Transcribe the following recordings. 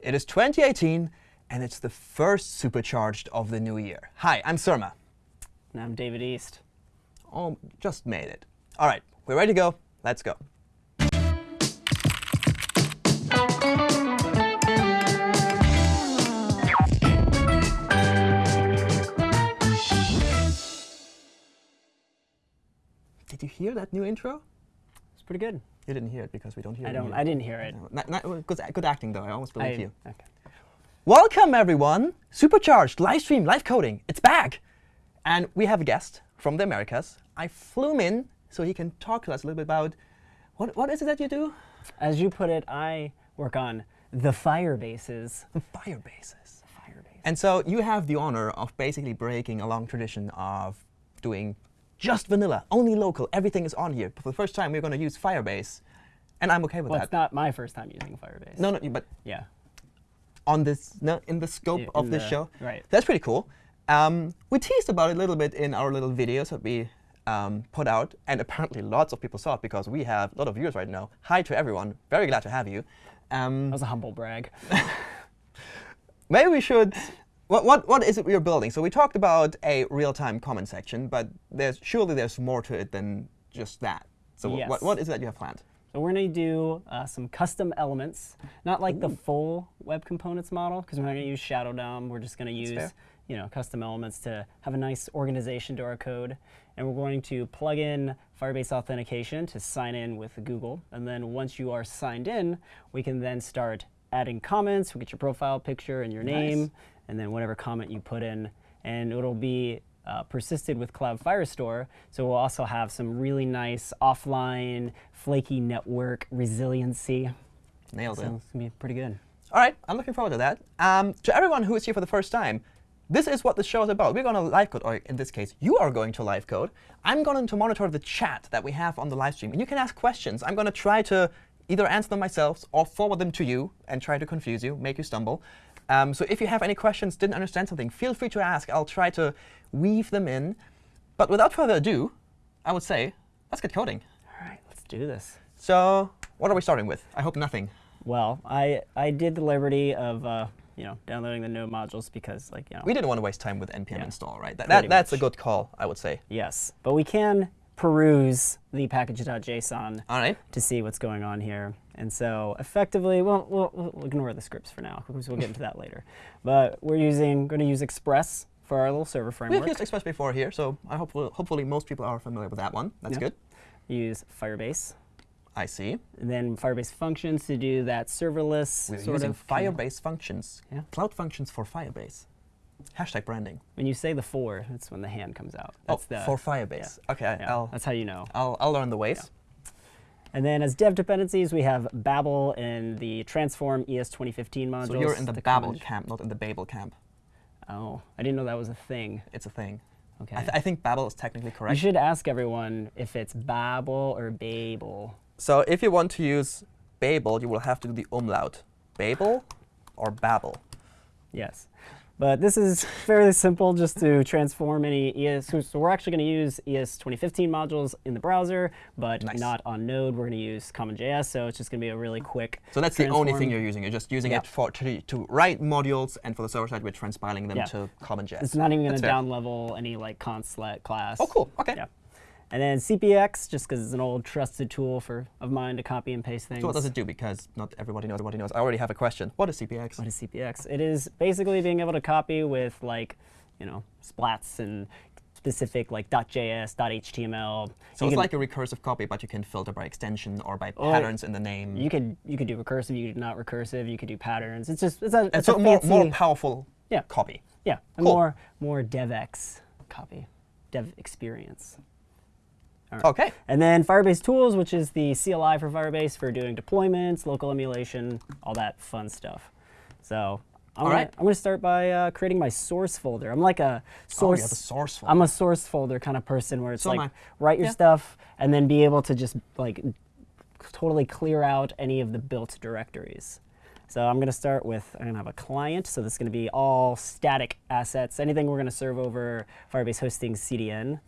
It is 2018, and it's the first supercharged of the new year. Hi, I'm Surma. And I'm David East. Oh, just made it. All right, we're ready to go. Let's go. Did you hear that new intro? Pretty good. You didn't hear it because we don't hear I it. don't. I didn't hear it. No, not- not- good, good acting, though. I almost believe I- you. Okay. Welcome, everyone. Supercharged, live stream, live coding. It's back. And we have a guest from the Americas. I flew him in so he can talk to us a little bit about what, what is it that you do? As you put it, I work on the fire bases. Firebases. Fire base. And so you have the honor of basically breaking a long tradition of doing just vanilla, only local. Everything is on here. But for the first time, we're going to use Firebase. And I'm OK with Well, that. it's not my first time using Firebase. no, no, but Yeah. on this, no, in the scope In of this the- show. right. That's pretty cool. Um, we teased about it a little bit in our little videos that we um, put out, and apparently lots of people saw it because we have a lot of viewers right now. Hi to everyone. Very glad to have you. Um, That was a humble brag. maybe we should. What, what, what is it we are building? So we talked about a real-time comment section, but there's surely there's more to it than just that. So wh- what, what is that you have planned? So we're going to do uh, some custom elements, not like the full web components model, because we're not going to use Shadow DOM. We're just going to use you know, custom elements to have a nice organization to our code. And we're going to plug in Firebase authentication to sign in with Google. And then once you are signed in, we can then start adding comments. We get your profile picture and your Nice. name, and then whatever comment you put in. And it'll be uh, persisted with Cloud Firestore. So we'll also have some really nice offline, flaky network resiliency. Nailed it. So it's going to be pretty good. All right, I'm looking forward to that. Um, to everyone who is here for the first time, this is what the show is about. We're going to live code, or in this case, you are going to live code. I'm going to monitor the chat that we have on the live stream, and you can ask questions. I'm going to try to either answer them myself or forward them to you and try to confuse you, make you stumble. Um, so if you have any questions, didn't understand something, feel free to ask. I'll try to weave them in. But without further ado, I would say, let's get coding. All right, let's do this. So what are we starting with? I hope nothing. Well, I, I did the liberty of uh, you know downloading the node modules because like you know We didn't want to waste time with npm Yeah. install, right? That, that, that's a good call, I would say. yes, but we can peruse the package.json All right. to see what's going on here. And so effectively, well, we'll, we'll ignore the scripts for now because we'll get into that later. But we're using going to use Express for our little server framework. We've used Express before here, so I hope hopefully most people are familiar with that one. That's Yeah. good. use Firebase. I see. And then Firebase functions to do that serverless We're sort using of. Firebase functions. Yeah. Cloud functions for Firebase. Hashtag branding. When you say the four, that's when the hand comes out. Oh, that's oh, the, for Firebase. Okay, yeah, I'll, that's how you know. I'll, I'll learn the ways. And then as dev dependencies, we have Babel in the Transform ES 2015 modules. So you're in the, the Babel camp, not in the Babel camp. Oh, I didn't know that was a thing. It's a thing. Okay. I, th I think Babel is technically correct. you should ask everyone if it's Babel or Babel. So if you want to use Babel, you will have to do the umlaut. Babel or Babel? Yes. But this is fairly simple just to transform any ES. So we're actually going to use ES 2015 modules in the browser, but Nice. not on Node. We're going to use CommonJS, so it's just going to be a really quick. So that's the only thing you're using. You're just using Yeah. it for to, to write modules, and for the server side, we're transpiling them Yeah. to CommonJS. It's not even going to down level any like const let class. Oh, cool. Okay. Yeah. And then CPX, just because it's an old trusted tool for of mine to copy and paste things. So what does it do? Because not everybody knows. Everybody knows. I already have a question. What is CPX? What is CPX? It is basically being able to copy with like, you know, splats and specific like .js, .html. So You it's like a recursive copy, but you can filter by extension or by Or patterns in the name. You could you could do recursive, you could do not recursive, you could do patterns. It's just it's a, it's so a more, more powerful Yeah. copy. yeah, a Cool. more more DevX copy, dev experience. Okay. And then Firebase Tools, which is the CLI for Firebase for doing deployments, local emulation, all that fun stuff. So I'm All gonna, right. I'm gonna start by uh, creating my source folder. I'm like a Oh, source. you have a source folder. I'm a source folder kind of person where it's So like write your Yeah. stuff and then be able to just like totally clear out any of the built directories. So I'm going to start with, I'm going to have a client. So this is going to be all static assets, anything we're going to serve over Firebase Hosting CDN.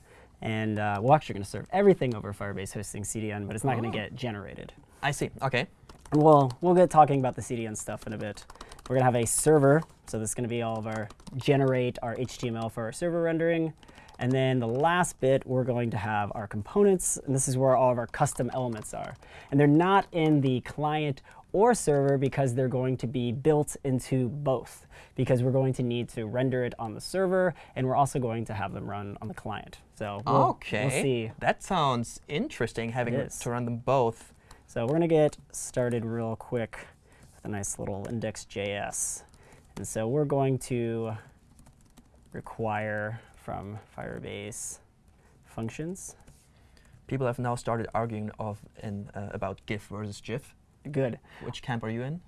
And uh, we're actually going to serve everything over Firebase Hosting CDN, but it's not going Oh. to get generated. I see. Okay. And we'll, we'll get talking about the CDN stuff in a bit. We're going to have a server. So this is going to be all of our generate our HTML for our server rendering. And then the last bit, we're going to have our components, and this is where all of our custom elements are. And they're not in the client or server because they're going to be built into both, because we're going to need to render it on the server, and we're also going to have them run on the client. So we'll, okay. we'll see. That sounds interesting, having to run them both. So we're going to get started real quick with a nice little index.js. And so we're going to require from Firebase functions. People have now started arguing of in, uh, about GIF versus GIF. Good. Which camp are you in?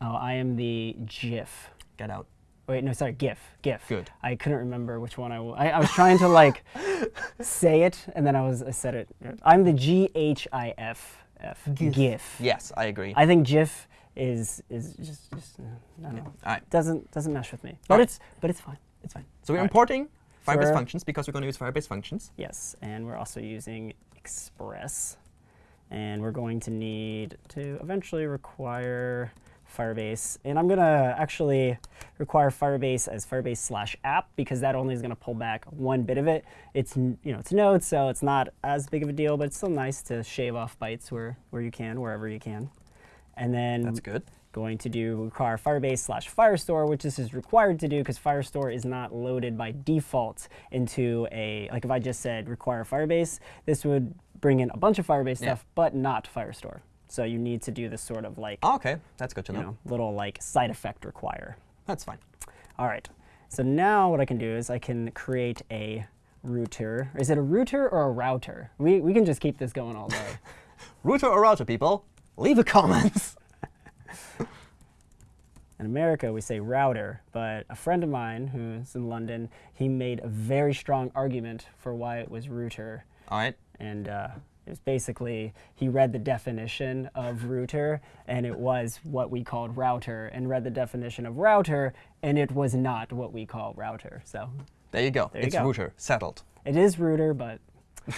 Oh, I am the GIF. Get out. Wait, no, sorry, GIF. GIF. Good. I couldn't remember which one I was trying to like say it, and then I was I said it. I'm the G H I F F. GIF. GIF. Yes, I agree. I think GIF is is just just uh, I don't know. All right. Doesn't doesn't mesh with me. But Alright. it's but it's fine. It's fine. So we're All right. importing Firebase we're- functions because we're going to use Firebase functions. Yes, and we're also using Express. And we're going to need to eventually require Firebase. And I'm going to actually require Firebase as Firebase slash app because that only is going to pull back one bit of it. It's, you know, it's Node, so it's not as big of a deal, but it's still nice to shave off bytes where, where you can, wherever you can. And then That's good. going to do require Firebase slash Firestore, which this is required to do because Firestore is not loaded by default into a, like if I just said require Firebase, this would bring in a bunch of Firebase Yeah. stuff, but not Firestore. So you need to do this sort of like, Oh, okay, that's good to know. know, little like side effect require. That's fine. All right. So now what I can do is I can create a router. Is it a router or a router? We, we can just keep this going all day. Router or router, people? Leave a comment. In America, we say router, but a friend of mine who's in London, he made a very strong argument for why it was router. All right. And uh, it was basically, he read the definition of router, and it was what we called router, and read the definition of router, and it was not what we call router. So There you go. There you it's go. router. Settled. it is router, but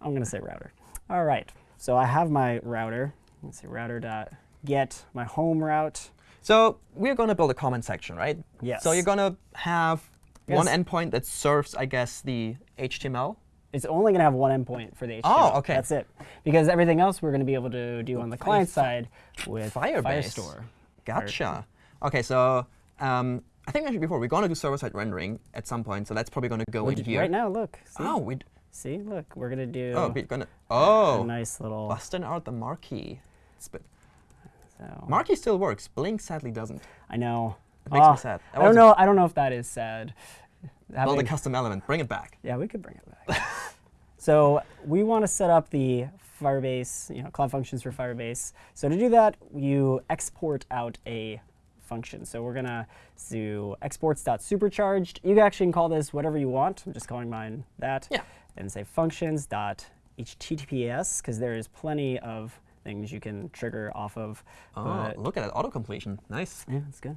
I'm going to say router. All right. So I have my router. Let's see, router dot get my home route. So we're going to build a comment section, right? Yes. So you're going to have one endpoint that serves, I guess, the HTML. It's only going to have one endpoint for the HTML. Oh, okay. That's it. Because everything else we're going to be able to do on the client side with Firebase. Firestore. Gotcha. Okay, so um, I think actually before we're going to do server-side rendering at some point, so that's probably going to go We're in here. Right now, look. See? Oh, we. See, look. We're going to do Oh, we're gonna. a Oh, nice little. busting out the marquee. So, Marquee still works. Blink sadly doesn't. I know. It makes me Ah, sad. I don't know. I don't know if that is sad. Build a custom element. Bring it back. Yeah, we could bring it back. so we want to set up the Firebase, you know, Cloud Functions for Firebase. So to do that, you export out a function. So we're gonna do exports.supercharged. You can actually can call this whatever you want. I'm just calling mine that. Yeah. And say functions.https because there is plenty of things you can trigger off of. Oh, look at that auto completion. Nice. yeah, that's good.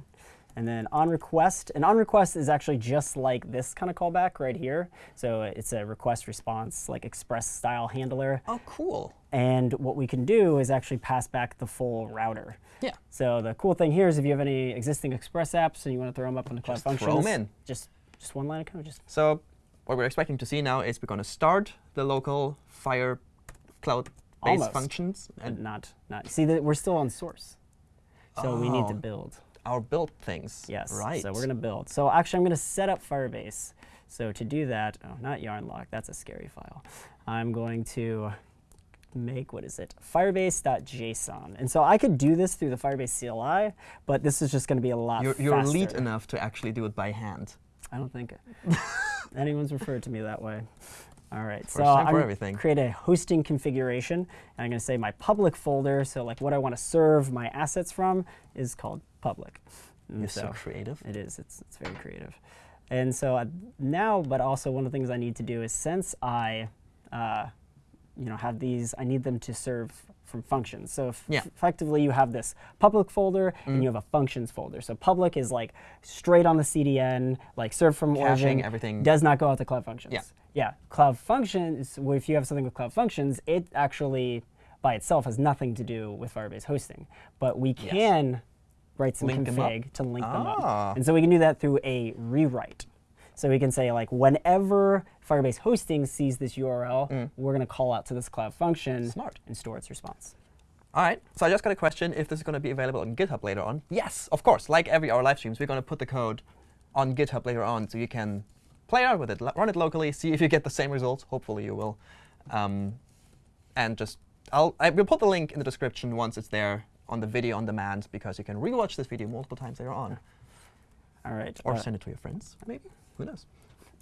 And then on request, and on request is actually just like this kind of callback right here. So it's a request response, like express style handler. Oh, cool. And what we can do is actually pass back the full router. Yeah. So the cool thing here is if you have any existing Express apps and you want to throw them up on the Cloud Just throw 'em Functions, in. just just one line of code, just So what we're expecting to see now is we're going to start the local Fire cloud-based functions and not not see that we're still on source. So we need to Oh. build. Our build things. Yes. Right. So we're going to build. So actually, I'm going to set up Firebase. So to do that, oh, not yarn yarnlock, that's a scary file. I'm going to make, what is it, firebase.json. And so I could do this through the Firebase CLI, but this is just going to be a lot You're, you're faster. elite enough to actually do it by hand. I don't think anyone's referred to me that way. All right, so First time I'm gonna create a hosting configuration, and I'm going to say my public folder. So like what I want to serve my assets from is called public. And You're so so creative. it is. It's it's very creative. And so uh, now, but also one of the things I need to do is since I, uh, you know, have these, I need them to serve from functions. So Yeah. effectively you have this public folder and you have a functions folder. So public is like straight on the CDN, like serve from Caching origin, everything. does not go out to Cloud Functions. Yeah. Yeah. Cloud Functions, well, if you have something with Cloud Functions, it actually by itself has nothing to do with Firebase hosting. But we Yes. can write some Link config to link them Ah. up. And so we can do that through a rewrite. So we can say like whenever Firebase hosting sees this URL, we're going to call out to this cloud function Mm. Smart. and store its response. All right, so I just got a question if this is going to be available on GitHub later on. Yes, of course. Like every our live streams, we're going to put the code on GitHub later on so you can play around with it, run it locally, see if you get the same results. Hopefully you will. Um, and just, I'll, I will put the link in the description once it's there on the video on demand because you can rewatch this video multiple times later on. All right. Or uh, send it to your friends, maybe. Who knows?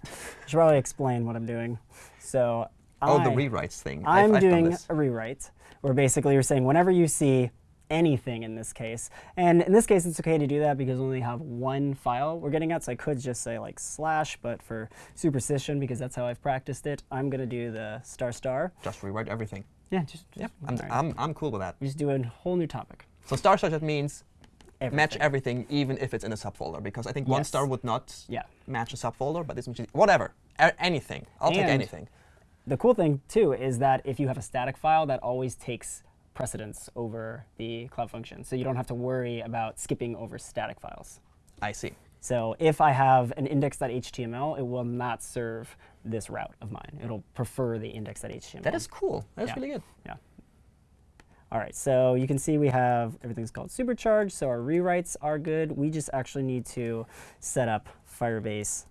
I should probably explain what I'm doing. So oh, the I- rewrites thing. I've- I'm I've done doing a rewrite where basically you're saying whenever you see anything in this case, and in this case it's okay to do that because we only have one file we're getting at, so I could just say like slash, but for superstition, because that's how I've practiced it, I'm going to do the star star. Just rewrite everything. Yeah, just, just, Yep, I'm, right. I'm, I'm cool with that. we just do a whole new topic. So star star just means match Everything. everything, even if it's in a subfolder, because I think one star would not Yeah. match a subfolder, but this means whatever, A- anything. I'll take anything. The cool thing too is that if you have a static file, that always takes precedence over the cloud function, so you don't have to worry about skipping over static files. I see. So if I have an index.html, it will not serve this route of mine. It'll prefer the index.html. That is cool. That's Yeah. really good. Yeah. All right, so you can see we have everything's called supercharged, so our rewrites are good. We just actually need to set up Firebase,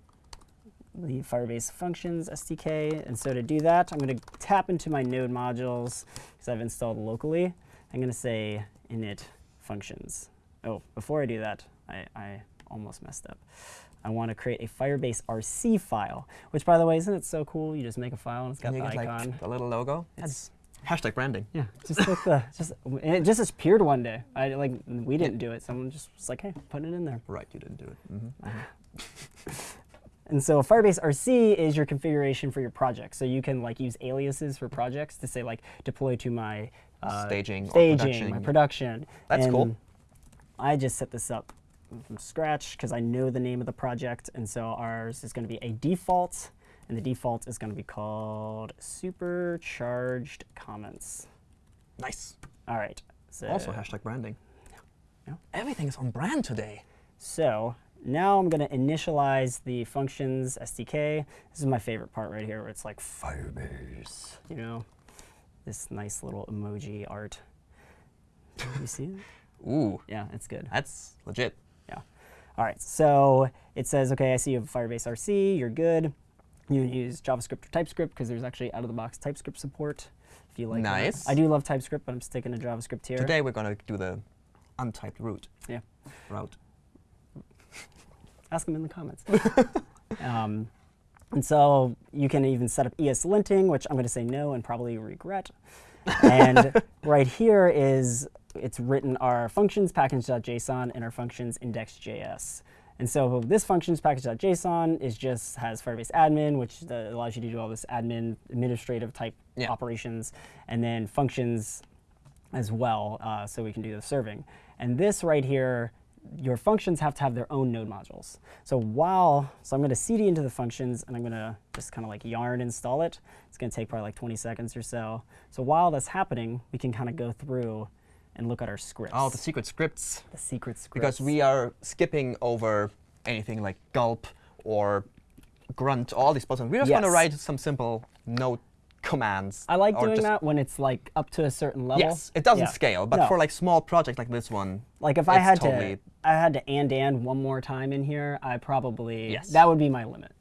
the Firebase functions SDK. And so to do that, I'm going to tap into my node modules because I've installed locally. I'm going to say init functions. Oh, before I do that, I, I almost messed up. I want to create a Firebase RC file, which by the way, isn't it so cool? You just make a file and it's got the icon. like the little logo. It's hashtag branding. Yeah, just like the just and it just appeared one day. I like we didn't do it. Someone just was like, hey, put it in there. Right, you didn't do it. hmm And so Firebase RC is your configuration for your project. So you can like use aliases for projects to say like deploy to my uh, Staging staging, production. my production. That's cool. I just set this up from scratch because I know the name of the project, and so ours is going to be a default, and the default is going to be called supercharged comments. Nice. All right. So Also hashtag branding. Yeah. Everything is on brand today. So now I'm going to initialize the functions SDK. This is my favorite part right here where it's like Firebase, you know, this nice little emoji art. you see it? Ooh, Yeah, it's good. that's legit. Yeah. All right, so it says, okay, I see you have Firebase RC, you're good. You can use JavaScript or TypeScript because there's actually out-of-the-box TypeScript support if you like that. I do love TypeScript, but I'm sticking to JavaScript here. Today we're going to do the untyped route. Yeah. Route. ask them in the comments. um, and so you can even set up ESLinting, which I'm going to say no and probably regret. and right here is it's written our functions package.json and our functions index.js. And so this functions package.json is just has Firebase admin, which uh, allows you to do all this admin administrative type Yeah. operations, and then functions as well, uh, so we can do the serving. And this right here, your functions have to have their own node modules. So while, so I'm going to cd into the functions, and I'm going to just kind of like yarn install it. It's going to take probably like 20 seconds or so. So while that's happening, we can kind of go through and look at our scripts. Oh, the secret scripts. the secret scripts. Because we are skipping over anything like gulp or grunt, all these buttons. We're just going to write some simple node commands. I like doing that when it's like up to a certain level. Yes, it doesn't Yeah. scale, but No. for like small projects like this one, Like if I had totally- to, I had to and and one more time in here, I probably Yes. that would be my limit.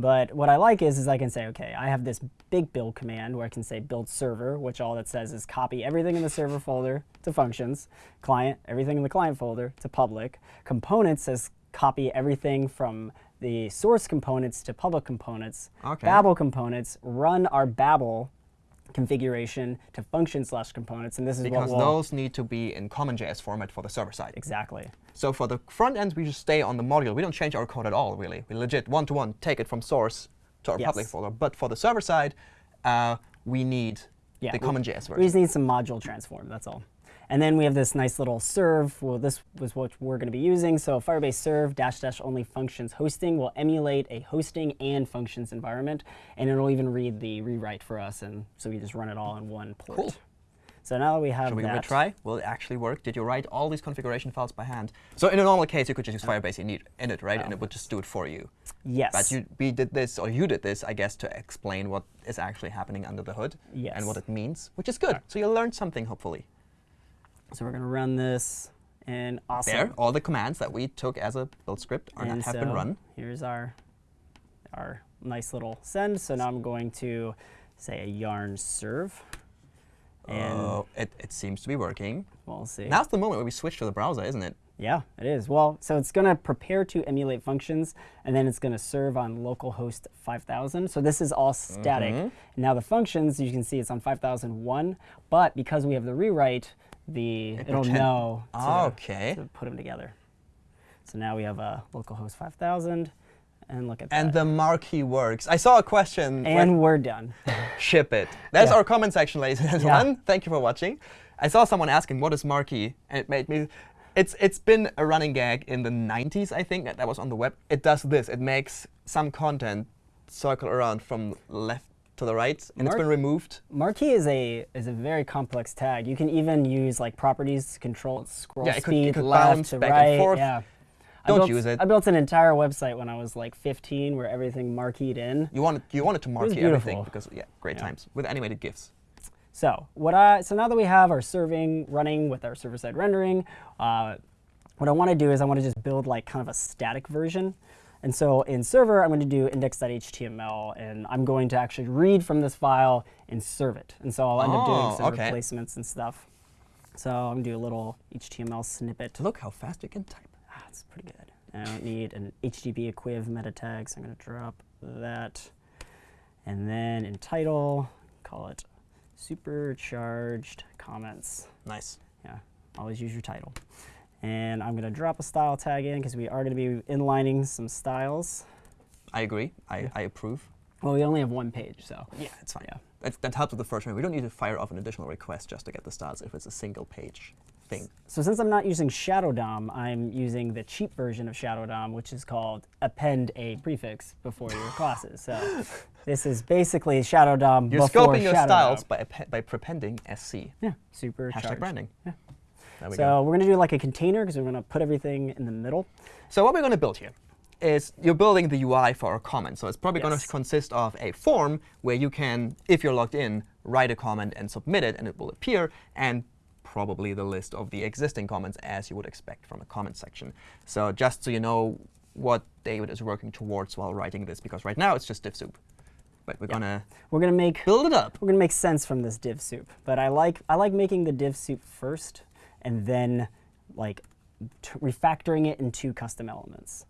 But what I like is, is I can say, okay, I have this big build command where I can say build server, which all that says is copy everything in the server folder to functions, client, everything in the client folder to public. Components says copy everything from the source components to public components. Okay. Babel components run our Babel configuration to function slash components, and this is because we'll those need to be in common JS format for the server side. exactly. So for the front end, we just stay on the module. We don't change our code at all, really. We legit one-to-one take it from source to our public folder. But for the server side, uh, we need Yeah, the common we- CommonJS We just need some module transform, that's all. And then we have this nice little serve. Well, this was what we're going to be using. So Firebase serve dash dash only functions hosting will emulate a hosting and functions environment, and it'll even read the rewrite for us, and so we just run it all in one port. Cool. So now that we have Should we give that, it a try? Will it actually work? Did you write all these configuration files by hand? So in a normal case, you could just use uh-huh. Firebase init, init right? And it would just do it for you. yes, But you, we did this, or you did this, I guess, to explain what is actually happening under the hood and what it means, which is good. So you learned something, hopefully. So we're going to run this, and awesome. There, all the commands that we took as a build script are not, have so been run. Here's our our nice little send. So now I'm going to say a yarn serve, and Oh, it, it seems to be working. we'll see. Now's the moment where we switch to the browser, isn't it? Yeah, it is. Well, so it's going to prepare to emulate functions, and then it's going to serve on localhost 5000. So this is all static. Mm-hmm. Now the functions, you can see it's on 5001, but because we have the rewrite, the It it'll know oh, to, Okay. to put them together. So now we have a localhost 5000, and look at And that. the marquee works. I saw a question. and we're done. ship it. That's Yeah. our comment section, ladies and gentlemen. Thank you for watching. I saw someone asking, what is marquee? And it made me, it's, it's been a running gag in the 90s, I think, that, that was on the web. It does this. It makes some content circle around from left to the right, and it's been removed. Marquee is a is a very complex tag. You can even use like properties to control its scroll Yeah, it could- speed, it could left to back and right. forth. Yeah. I Don't built- use it. I built an entire website when I was like 15, where everything marqueed in. You wanted, you wanted to marquee everything because, yeah, great Yeah. times with animated GIFs. So what I so now that we have our serving running with our server-side rendering, uh, what I want to do is I want to just build like kind of a static version. And so in server, I'm going to do index.html, and I'm going to actually read from this file and serve it. And so I'll end up Oh, doing some okay. replacements and stuff. So I'm going to do a little HTML snippet. To look how fast you can type. Ah, it's pretty good. I don't need an HTTP equiv meta tag, so I'm going to drop that. And then in title, call it supercharged comments. Nice. Yeah, always use your title. And I'm going to drop a style tag in because we are going to be inlining some styles. I agree. I, I approve. Well, we only have one page, so Yeah, it's fine. Yeah. That, that helps with the first one. We don't need to fire off an additional request just to get the styles if it's a single page thing. So since I'm not using Shadow DOM, I'm using the cheap version of Shadow DOM, which is called append a prefix before your classes. So this is basically Shadow DOM You're before scoping your Shadow styles DOM. by, by prepending SC. Yeah, super Hashtag branding. Yeah. There we So go. we're going to do like a container because we're going to put everything in the middle. So what we're going to build here is you're building the UI for our comment. So it's probably going to consist of a form where you can, if you're logged in, write a comment and submit it, and it will appear, and probably the list of the existing comments as you would expect from a comment section. So just so you know what David is working towards while writing this, because right now it's just div soup. But we're going to We're going to make build it up. we're going to make sense from this div soup. But I like I like making the div soup first and then like t- refactoring it into custom elements.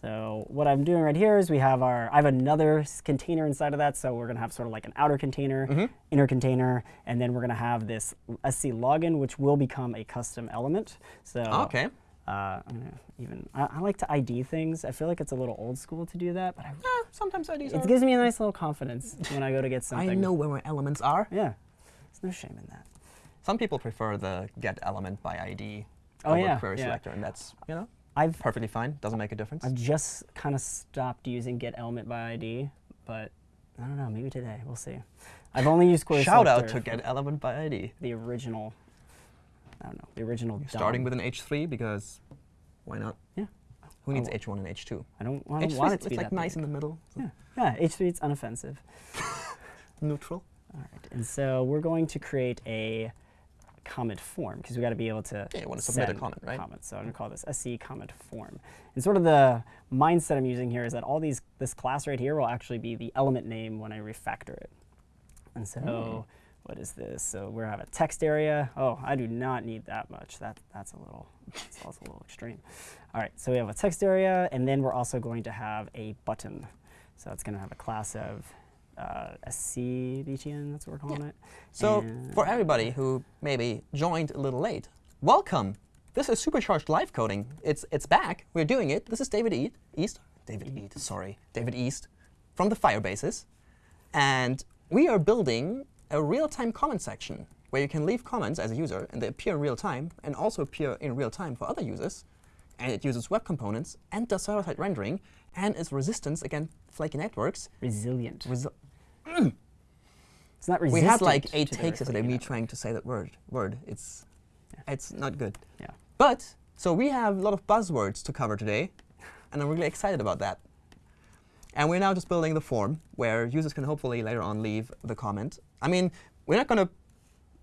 So what I'm doing right here is we have our I have another container inside of that. So we're going to have sort of like an outer container, inner container, and then we're going to have this SC login, which will become a custom element. So OK. uh, I'm gonna even I, I like to ID things. I feel like it's a little old school to do that, but I, Eh, sometimes IDs it are. gives me a nice little confidence when I go to get something. I know where my elements are. Yeah, there's no shame in that. Some people prefer the get element by ID Oh, over yeah, query yeah. selector, and that's you know I've perfectly fine. Doesn't make a difference. I've just kind of stopped using get element by ID, but I don't know. Maybe today we'll see. I've only used query Shout out to get element by ID. the original. I don't know the original. Starting with an H3 because why not? Yeah. Who needs Oh. H1 and H2? I don't, I don't H3 want it to it's be like that nice big. in the middle. Yeah, yeah. H3 it's unoffensive. Neutral. All right, and so we're going to create a comment form because we got to be able to Yeah, you wanna submit a comment, right? So I'm going to call this SC comment form. And sort of the mindset I'm using here is that all these this class right here will actually be the element name when I refactor it. And so Hmm. what is this? So we have a text area. Oh, I do not need that much. That that's a little that's also a little extreme. All right, so we have a text area, and then we're also going to have a button. So it's going to have a class of uh, SC. That's what we're calling it. So And- for everybody who maybe joined a little late, welcome. This is supercharged live coding. It's it's back. We're doing it. This is David East. East. David East. Sorry, David East, from the Firebases, and we are building a real-time comment section where you can leave comments as a user, and they appear in real time, and also appear in real time for other users. And it uses web components and does server-side rendering, and is resistant against flaky networks. resilient. Resi- It's not we had like eight takes yesterday. Me trying to say that word. Word. It's it's not good. Yeah. But so we have a lot of buzzwords to cover today, and I'm really excited about that. And we're now just building the form where users can hopefully later on leave the comment. I mean, we're not going to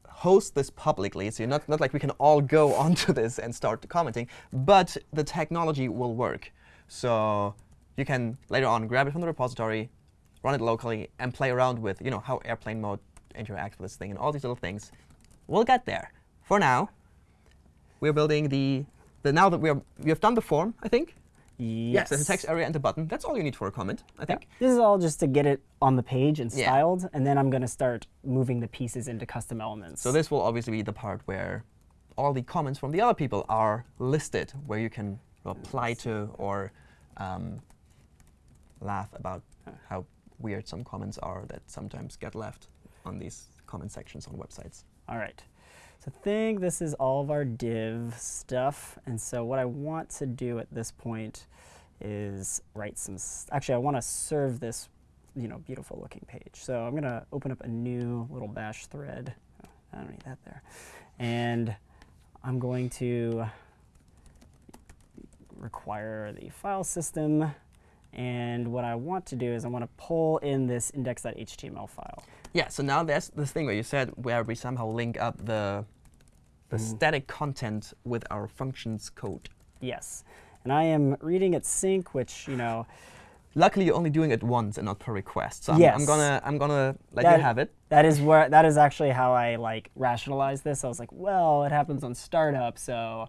host this publicly, so you're not, not like we can all go onto this and start commenting, but the technology will work. So you can later on grab it from the repository, run it locally, and play around with you know how airplane mode interacts with this thing and all these little things. We'll get there. For now, we're building the, the now that we are we have done the form, I think. Yes. there's a text area and a button. That's all you need for a comment, I Yeah. think. This is all just to get it on the page and Yeah. styled, and then I'm going to start moving the pieces into custom elements. So this will obviously be the part where all the comments from the other people are listed, where you can reply to or um, laugh about how weird some comments are that sometimes get left on these comment sections on websites. All right. So I think this is all of our div stuff. And so what I want to do at this point is write some, actually I want to serve this, you know, beautiful looking page. So I'm going to open up a new little bash thread. Oh, I don't need that there. And I'm going to require the file system. And what I want to do is I want to pull in this index.html file. Yeah, so now there's this thing where you said where we somehow link up the, the Mm. static content with our functions code. Yes. And I am reading at sync, which, you know, Luckily, you're only doing it once and not per request. So I'm, I'm Yes. gonna I'm gonna let That- you have it. that is where that is actually how I like rationalize this. I was like, well, it happens on startup, so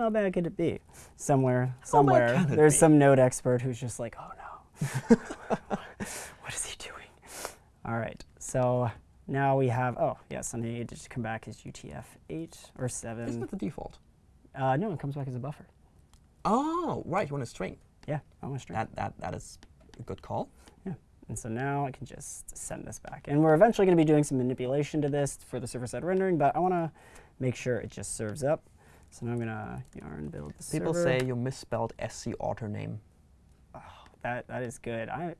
how bad could it be? Somewhere, somewhere, there's some node expert who's just like, oh no, what is he doing? All right, so now we have, oh yes, I need to come back as UTF-8 or 7. Isn't 7. it the default? Uh, no, it comes back as a buffer. Oh, right. You want a string. Yeah, I want a string. That that that is a good call. Yeah. And so now I can just send this back. And we're eventually going to be doing some manipulation to this for the server-side rendering, but I want to make sure it just serves up. So now I'm going to yarn build the People server. say you misspelled SC author name. Oh, that that is good. I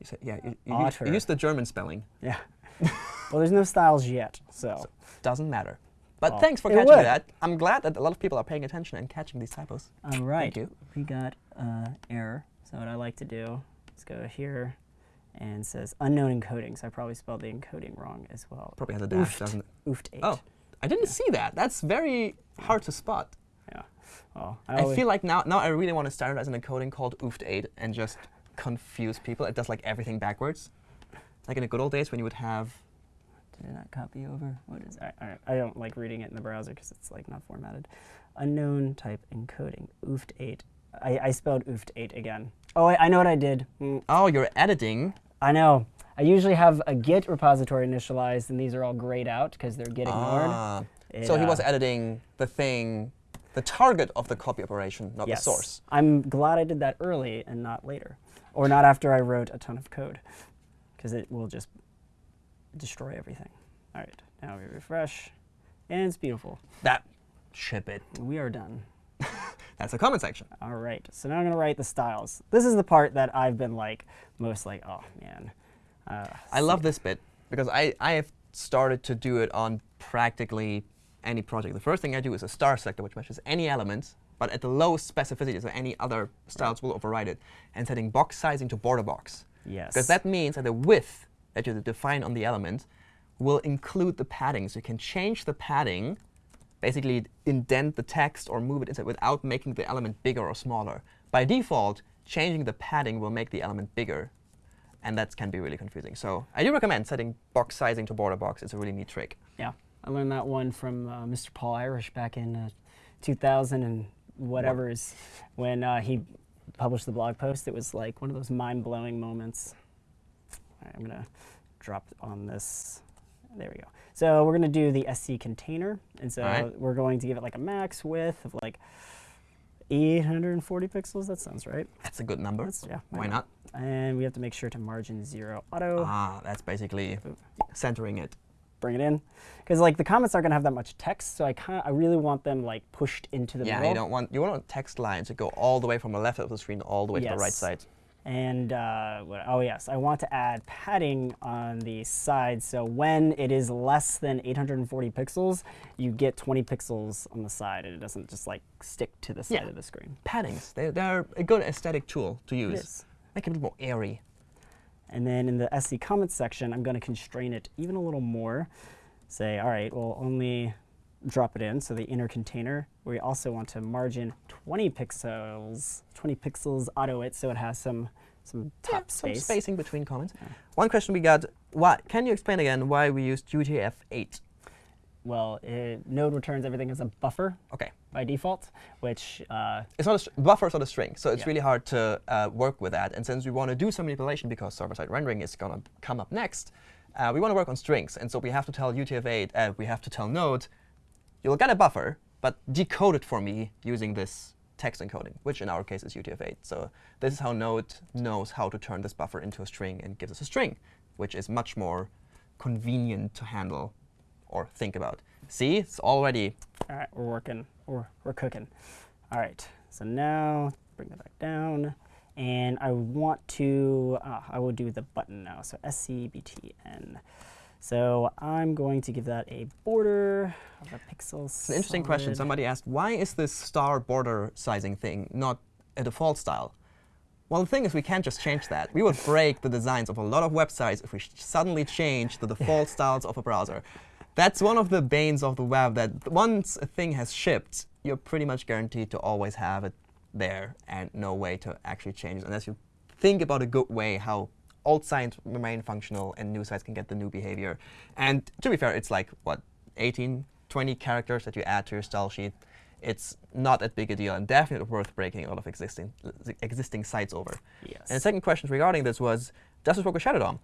You said yeah. You, you, use- you used the German spelling. yeah. well, there's no styles yet, so, So doesn't matter. But Well, thanks for catching would. that. I'm glad that a lot of people are paying attention and catching these typos. all right. you. We got uh, error. So what I like to do is go here and says unknown encoding. So I probably spelled the encoding wrong as well. Probably has a dash, Oofed. doesn't it? Oofed eight. Oh, I didn't see that. That's very hard to spot. yeah. Well, I always- feel like now now I really want to standardize an encoding called oofed8 and just confuse people. It does like everything backwards. Like in the good old days when you would have Did it not copy over? What is I, I, I don't like reading it in the browser because it's like not formatted. Unknown type encoding. Oofed 8. I, I spelled oofed 8 again. Oh, I, I know what I did. Mm, oh you're editing. I know. I usually have a Git repository initialized, and these are all grayed out because they're Git ignored. Ah. It, So he was uh, editing the thing, the target of the copy operation, not yes. the source. I'm glad I did that early and not later, or not after I wrote a ton of code, because it will just destroy everything. All right, now we refresh, and it's beautiful. That ship it. We are done. That's the comment section. All right, so now I'm gonna write the styles. This is the part that I've been like most like, oh man. Uh, I love this bit because I, I have started to do it on practically any project. The first thing I do is a star selector, which matches any element, but at the lowest specificity, so any other styles will override it, and setting box sizing to border box. Yes. Because that means that the width that you define on the element will include the padding. So you can change the padding, basically indent the text or move it inside without making the element bigger or smaller. By default, changing the padding will make the element bigger. And that can be really confusing. So I do recommend setting box sizing to border box. It's a really neat trick. Yeah, I learned that one from uh, Mr. Paul Irish back in uh, 2000 and whatever is when uh, he published the blog post. It was like one of those mind-blowing moments. Right, I'm gonna drop on this. There we go. So we're gonna do the SC container, and so right. we're going to give it like a max width of like 840 pixels. That sounds right. That's a good number. That's, yeah. Why not? And we have to make sure to margin zero auto. Ah, that's basically centering it. bring it in because like the comments aren't gonna have that much text so i kind i really want them like pushed into the Yeah, middle you don't want you want text lines to go all the way from the left of the screen all the way to the right side. And uh, oh yes, I want to add padding on the side. So when it is less than 840 pixels, you get 20 pixels on the side, and it doesn't just like stick to the side Yeah. of the screen. Paddings, they're, they're a good aesthetic tool to use. Make it a bit more airy. And then in the SC comments section, I'm going to constrain it even a little more. Say, all right, we'll only drop it in, so the inner container. We also want to margin 20 pixels, 20 pixels auto it, so it has some some Yeah, top some space. spacing between comments. One question we got, why, can you explain again why we used UTF-8? Well, it, Node returns everything as a buffer Okay. by default, which uh, It's not a, buffer buffers not a string, so it's Yeah. really hard to uh, work with that. And since we want to do some manipulation because server-side rendering is going to come up next, uh, we want to work on strings. And so we have to tell UTF-8, uh, we have to tell Node, you'll get a buffer, but decode it for me using this text encoding, which in our case is UTF-8. So this is how Node knows how to turn this buffer into a string and gives us a string, which is much more convenient to handle or think about. See, it's already All right, we're working, we're, we're cooking. All right, so now bring that back down. And I want to, uh, I will do the button now. So SCBTN. So I'm going to give that a border of a pixel. It's an interesting question. Somebody asked, why is this star border sizing thing not a default style? Well, the thing is, we can't just change that. We would break the designs of a lot of websites if we suddenly change the default styles of a browser. That's one of the banes of the web, that once a thing has shipped, you're pretty much guaranteed to always have it there and no way to actually change it unless you think about a good way how old sites remain functional and new sites can get the new behavior. And to be fair, it's like, what, 18, 20 characters that you add to your style sheet. It's not that big a deal and definitely worth breaking a lot of existing, existing sites over. Yes. And the second question regarding this was, does this work with Shadow DOM?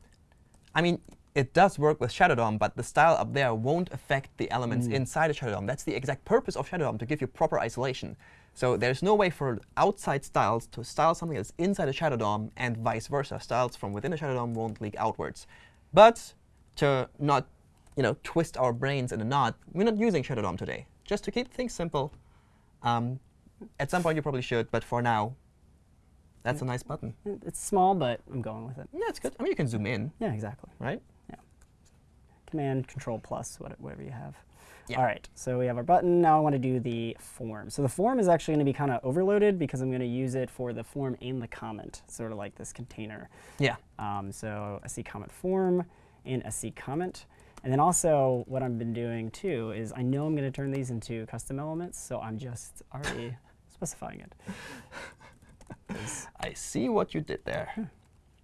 I mean, it does work with Shadow DOM, but the style up there won't affect the elements inside of Shadow DOM. That's the exact purpose of Shadow DOM, to give you proper isolation. So there's no way for outside styles to style something that's inside a Shadow DOM and vice versa. Styles from within a Shadow DOM won't leak outwards. But to not you know, twist our brains in a knot, we're not using Shadow DOM today. Just to keep things simple. Um, at some point you probably should, but for now, that's a nice button. It's small, but I'm going with it. Yeah, it's good. I mean, you can zoom in, Yeah, exactly. right? Command Control plus, whatever you have. Yeah. All right, so we have our button. Now I want to do the form. So the form is actually going to be kind of overloaded because I'm going to use it for the form and the comment, sort of like this container. Yeah. Um, so SC comment form and SC comment. And then also what I've been doing too is I know I'm going to turn these into custom elements, so I'm just already specifying it. I see what you did there.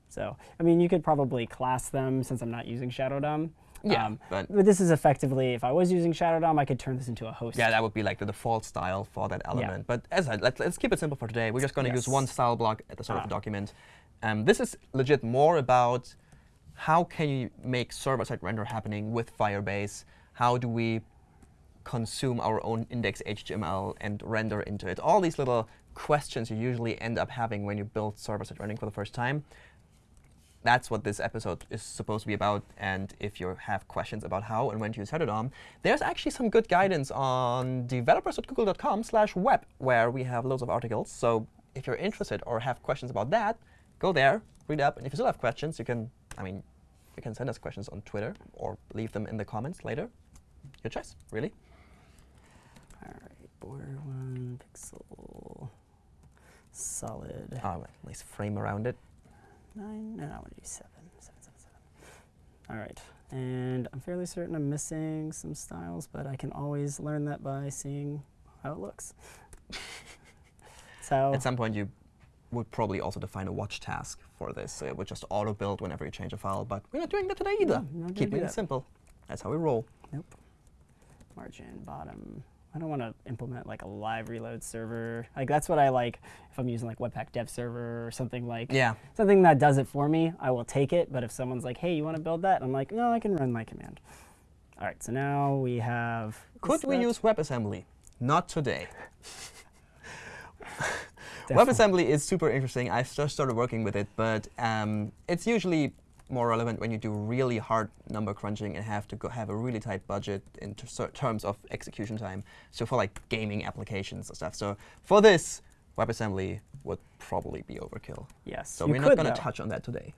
So, I mean, you could probably class them since I'm not using Shadow DOM. Yeah, Um, but But this is effectively, if I was using Shadow DOM, I could turn this into a host. yeah, that would be like the default style for that element. Yeah. But as I let's, let's keep it simple for today. We're just going to use one style block at the start of Ah. the document. Um, this is legit more about how can you make server-side render happening with Firebase? How do we consume our own index HTML and render into it? All these little questions you usually end up having when you build server-side rendering for the first time. That's what this episode is supposed to be about. And if you have questions about how and when to use Shadow DOM, there's actually some good guidance on developers.google.com slash web, where we have loads of articles. So if you're interested or have questions about that, go there, read up. And if you still have questions, you can, I mean, you can send us questions on Twitter or leave them in the comments later. Your choice, really. All right, border one pixel, solid Oh, nice frame around it. Nine. No, I want to do seven. Seven, seven, seven. All right, and I'm fairly certain I'm missing some styles, but I can always learn that by seeing how it looks. so At some point, you would probably also define a watch task for this. So it would just auto-build whenever you change a file. But we're not doing that today either. No, Keeping it that. simple. That's how we roll. Nope. Margin bottom. I don't want to implement like a live reload server. Like that's what I like if I'm using like Webpack Dev Server or something like Yeah. something that does it for me. I will take it. But if someone's like, "Hey, you want to build that?" I'm like, "No, I can run my command." All right. So now we have. Could we that- use WebAssembly? Not today. WebAssembly is super interesting. I've just started working with it, but um, it's usually more relevant when you do really hard number crunching and have to go have a really tight budget in ter- ter- terms of execution time. So for like gaming applications and stuff. So for this, WebAssembly would probably be overkill. Yes. So we're not going to touch on that today.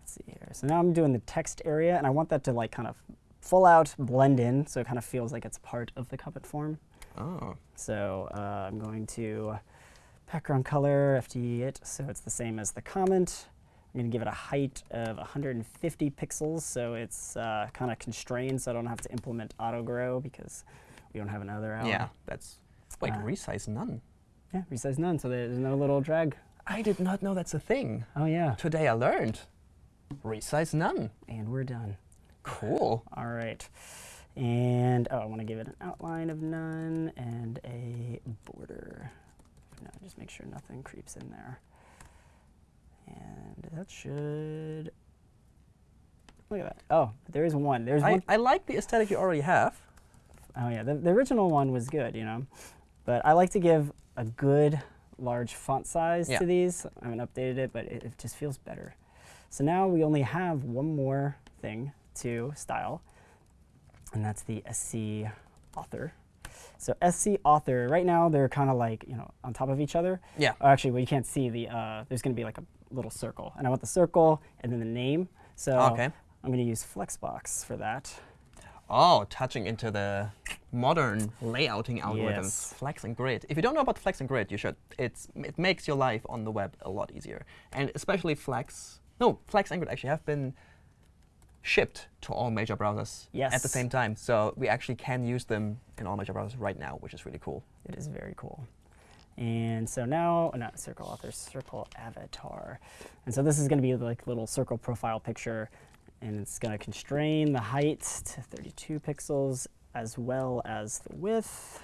Let's see here. So now I'm doing the text area, and I want that to like kind of full out blend in, so it kind of feels like it's part of the Covet form. Oh, So uh, I'm going to background color, FD it, so it's the same as the comment. I'm going to give it a height of 150 pixels, so it's uh, kind of constrained, so I don't have to implement auto grow because we don't have another out. yeah, that's wait, Uh, resize none. Yeah, resize none, so there's no little drag. I did not know that's a thing. Oh yeah, Today I learned. Resize none. and we're done. Cool. All right. And oh, I want to give it an outline of none and a border. No, just make sure nothing creeps in there. And that should. Look at that. Oh, there is one. There's I, one. I like the aesthetic you already have. Oh yeah, the, the original one was good, you know, but I like to give a good large font size Yeah. to these. I haven't updated it, but it, it just feels better. So now we only have one more thing to style, and that's the SC author. So SC author, right now they're kind of like you know on top of each other. Yeah. Oh, actually, well you can't see the. Uh, there's going to be like a little circle, and I want the circle and then the name. So Okay. I'm going to use Flexbox for that. Oh, touching into the modern layouting algorithms, Yes. Flex and Grid. If you don't know about Flex and Grid, you should. It's it makes your life on the web a lot easier, and especially Flex. No, Flex and Grid actually have been shipped to all major browsers at the same time. So we actually can use them in all major browsers right now, which is really cool. It is very cool. And so now, not circle author, circle avatar. And so this is going to be like little circle profile picture, and it's going to constrain the height to 32 pixels as well as the width.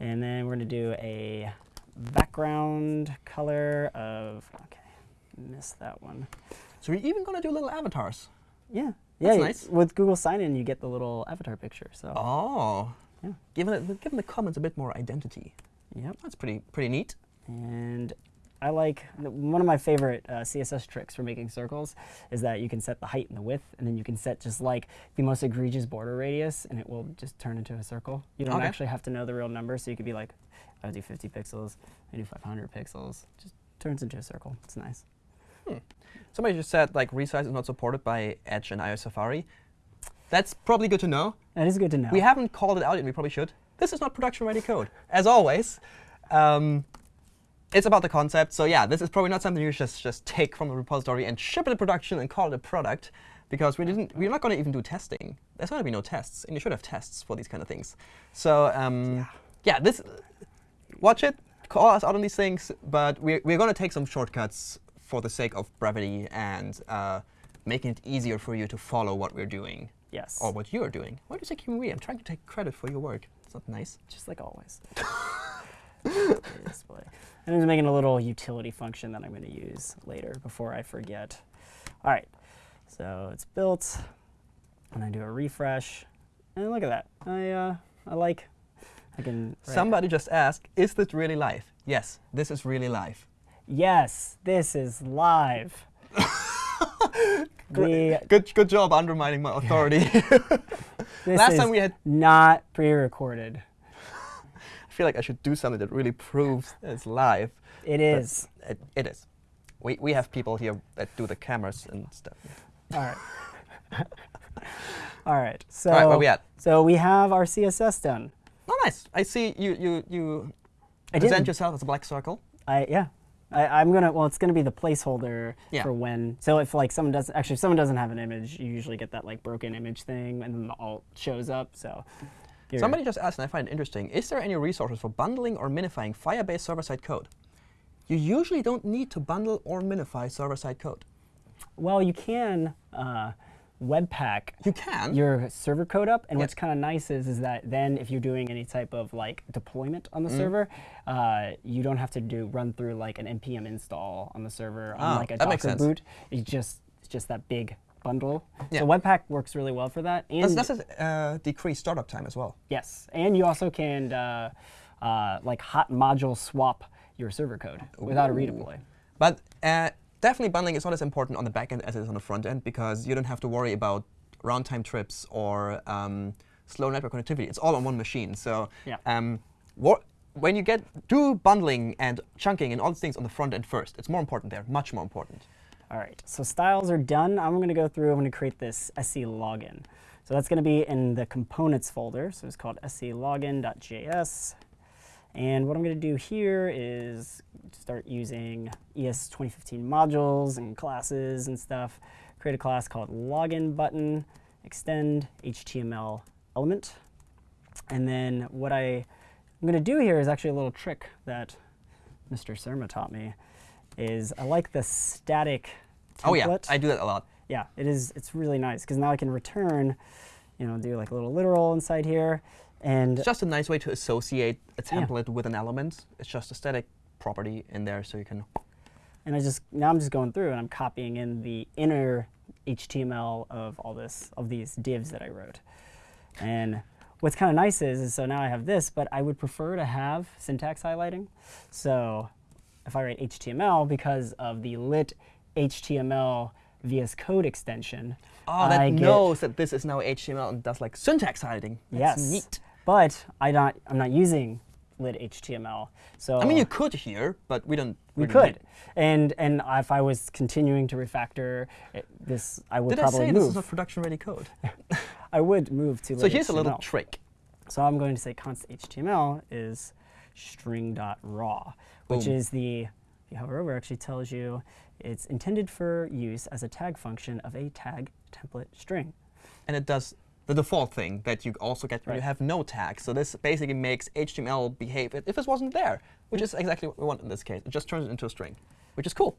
And then we're going to do a background color of, okay, missed that one. So we're even gonna do little avatars. Yeah. That's yeah, nice. With Google Sign-In, you get the little avatar picture. So, Oh, Yeah. giving it giving the comments a bit more identity. Yep. That's pretty pretty neat. And I like one of my favorite uh, CSS tricks for making circles is that you can set the height and the width, and then you can set just like the most egregious border radius, and it will just turn into a circle. You don't Okay. actually have to know the real number, so you could be like, I do 50 pixels, I do 500 pixels, just turns into a circle. It's nice. Hmm. Somebody just said like resize is not supported by Edge and iOS Safari. That's probably good to know. That is good to know. We haven't called it out yet. We probably should. This is not production-ready code, as always. Um, it's about the concept. So yeah, this is probably not something you just just take from the repository and ship it to production and call it a product, because we didn't. We're not going to even do testing. There's going to be no tests, and you should have tests for these kind of things. So um, yeah. this. Watch it. Call us out on these things, but we're we're going to take some shortcuts for the sake of brevity and uh, making it easier for you to follow what we're doing yes. or what you're doing. Why do you say we? I'm trying to take credit for your work. It's not nice. just like always. Display. And I'm making a little utility function that I'm going to use later before I forget. All right, so it's built. And I do a refresh, and look at that. I uh, I like. I can. Somebody just asked, is this really live? Yes, this is really live. Yes, this is live. the, Good, good job undermining my authority. Last time we had, not pre-recorded. I feel like I should do something that really proves it's live. It is. It, it is. We, we have people here that do the cameras and stuff. All right. All right. So. All right, where we at? So we have our CSS done. Oh, nice. I see you, you, you I present didn't- yourself as a black circle. I yeah. I, I'm gonna well, it's gonna be the placeholder Yeah. for when. So if like someone doesn't actually if someone doesn't have an image, you usually get that like broken image thing, and then the alt shows up. So you're- Somebody just asked, and I find it interesting, is there any resources for bundling or minifying Firebase server-side code? You usually don't need to bundle or minify server-side code. well, you can uh, Webpack You can. your server code up, and Yeah. what's kind of nice is is that then if you're doing any type of like deployment on the Mm. server, uh, you don't have to do run through like an npm install on the server on Ah, like a Docker boot. It's just it's just that big bundle. Yeah. So Webpack works really well for that. And that's, does it uh, decrease startup time as well? Yes, and you also can uh, uh, like hot module swap your server code without a redeploy. But uh, definitely bundling is not as important on the back end as it is on the front end because you don't have to worry about round time trips or um, slow network connectivity. It's all on one machine. So Yeah. um, when you get do bundling and chunking and all these things on the front end first. It's more important there, much more important. All right, so styles are done. I'm going to go through, I'm going to create this SC login. So that's going to be in the components folder. So it's called sclogin.js. And what I'm going to do here is start using ES 2015 modules and classes and stuff. Create a class called login button, extend HTML element. And then what I, I'm going to do here is actually a little trick that Mr. Surma taught me is I like the static template. Oh yeah, I do that a lot. Yeah, it is. It's really nice because now I can return, you know, do like a little literal inside here, and It's just a nice way to associate a template with an element. It's just a static property in there, so you can. and I just now I'm just going through and I'm copying in the inner HTML of all this of these divs that I wrote. And what's kind of nice is, is so now I have this, but I would prefer to have syntax highlighting. So if I write HTML because of the lit HTML VS Code extension, Oh, that I knows that this is now HTML and does like syntax hiding. That's yes, neat. But I not I'm not using lit HTML. So I mean, you could here, but we don't. we need could, and and if I was continuing to refactor it, this, I would Did I say move. this is not production-ready code? I would move to so lit here's a little HTML. trick. So I'm going to say const HTML is string.raw, which Boom. is the, if you hover over, it actually tells you it's intended for use as a tag function of a tag template string. and it does the default thing that you also get when you have no tags. So this basically makes HTML behave if if it wasn't there, which Mm. is exactly what we want in this case. It just turns it into a string, which is cool.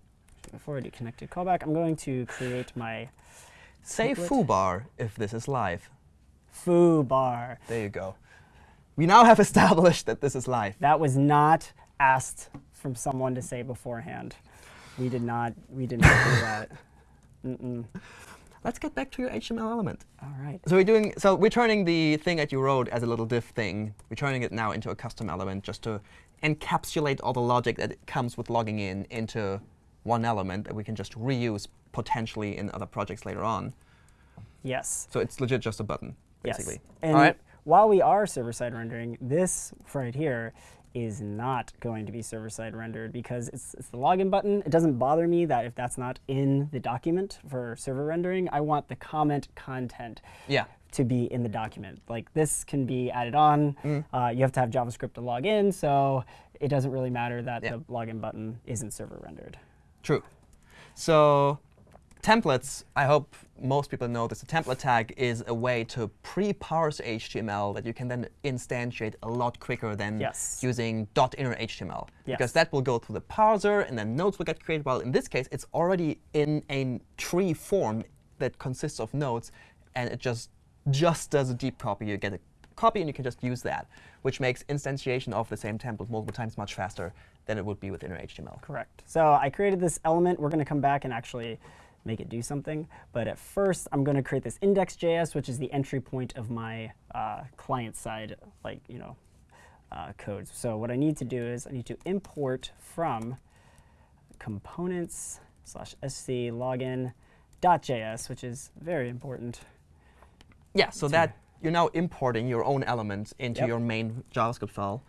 Before I do connected callback, I'm going to create my Say Template. foobar if this is live. foo bar. There you go. We now have established that this is live. That was not asked from someone to say beforehand. We did not. We did not do that. Mm-mm. Let's get back to your HTML element. All right. So we're doing so we're turning the thing that you wrote as a little div thing. We're turning it now into a custom element just to encapsulate all the logic that comes with logging in into one element that we can just reuse potentially in other projects later on. Yes. So it's legit just a button, basically. Yes. And all right. while we are server-side rendering, this right here is not going to be server-side rendered because it's, it's the login button. It doesn't bother me that if that's not in the document for server rendering, I want the comment content Yeah. to be in the document. Like this can be added on. Mm. Uh, you have to have JavaScript to log in, so it doesn't really matter that Yeah. the login button isn't server rendered. True. So templates, I hope most people know this. A template tag is a way to pre-parse HTML that you can then instantiate a lot quicker than Yes. using .inner HTML. Yes. Because that will go through the parser, and then nodes will get created. While in this case, it's already in a tree form that consists of nodes, and it just just does a deep copy. You get a copy, and you can just use that, which makes instantiation of the same template multiple times much faster than it would be with inner HTML. Correct. So I created this element. We're going to come back and actually make it do something. But at first, I'm going to create this index.js, which is the entry point of my uh, client side, like you know, uh, code. So what I need to do is I need to import from components slash sc login .js, which is very important. Yeah, so that you're now importing your own elements into Yep. your main JavaScript file.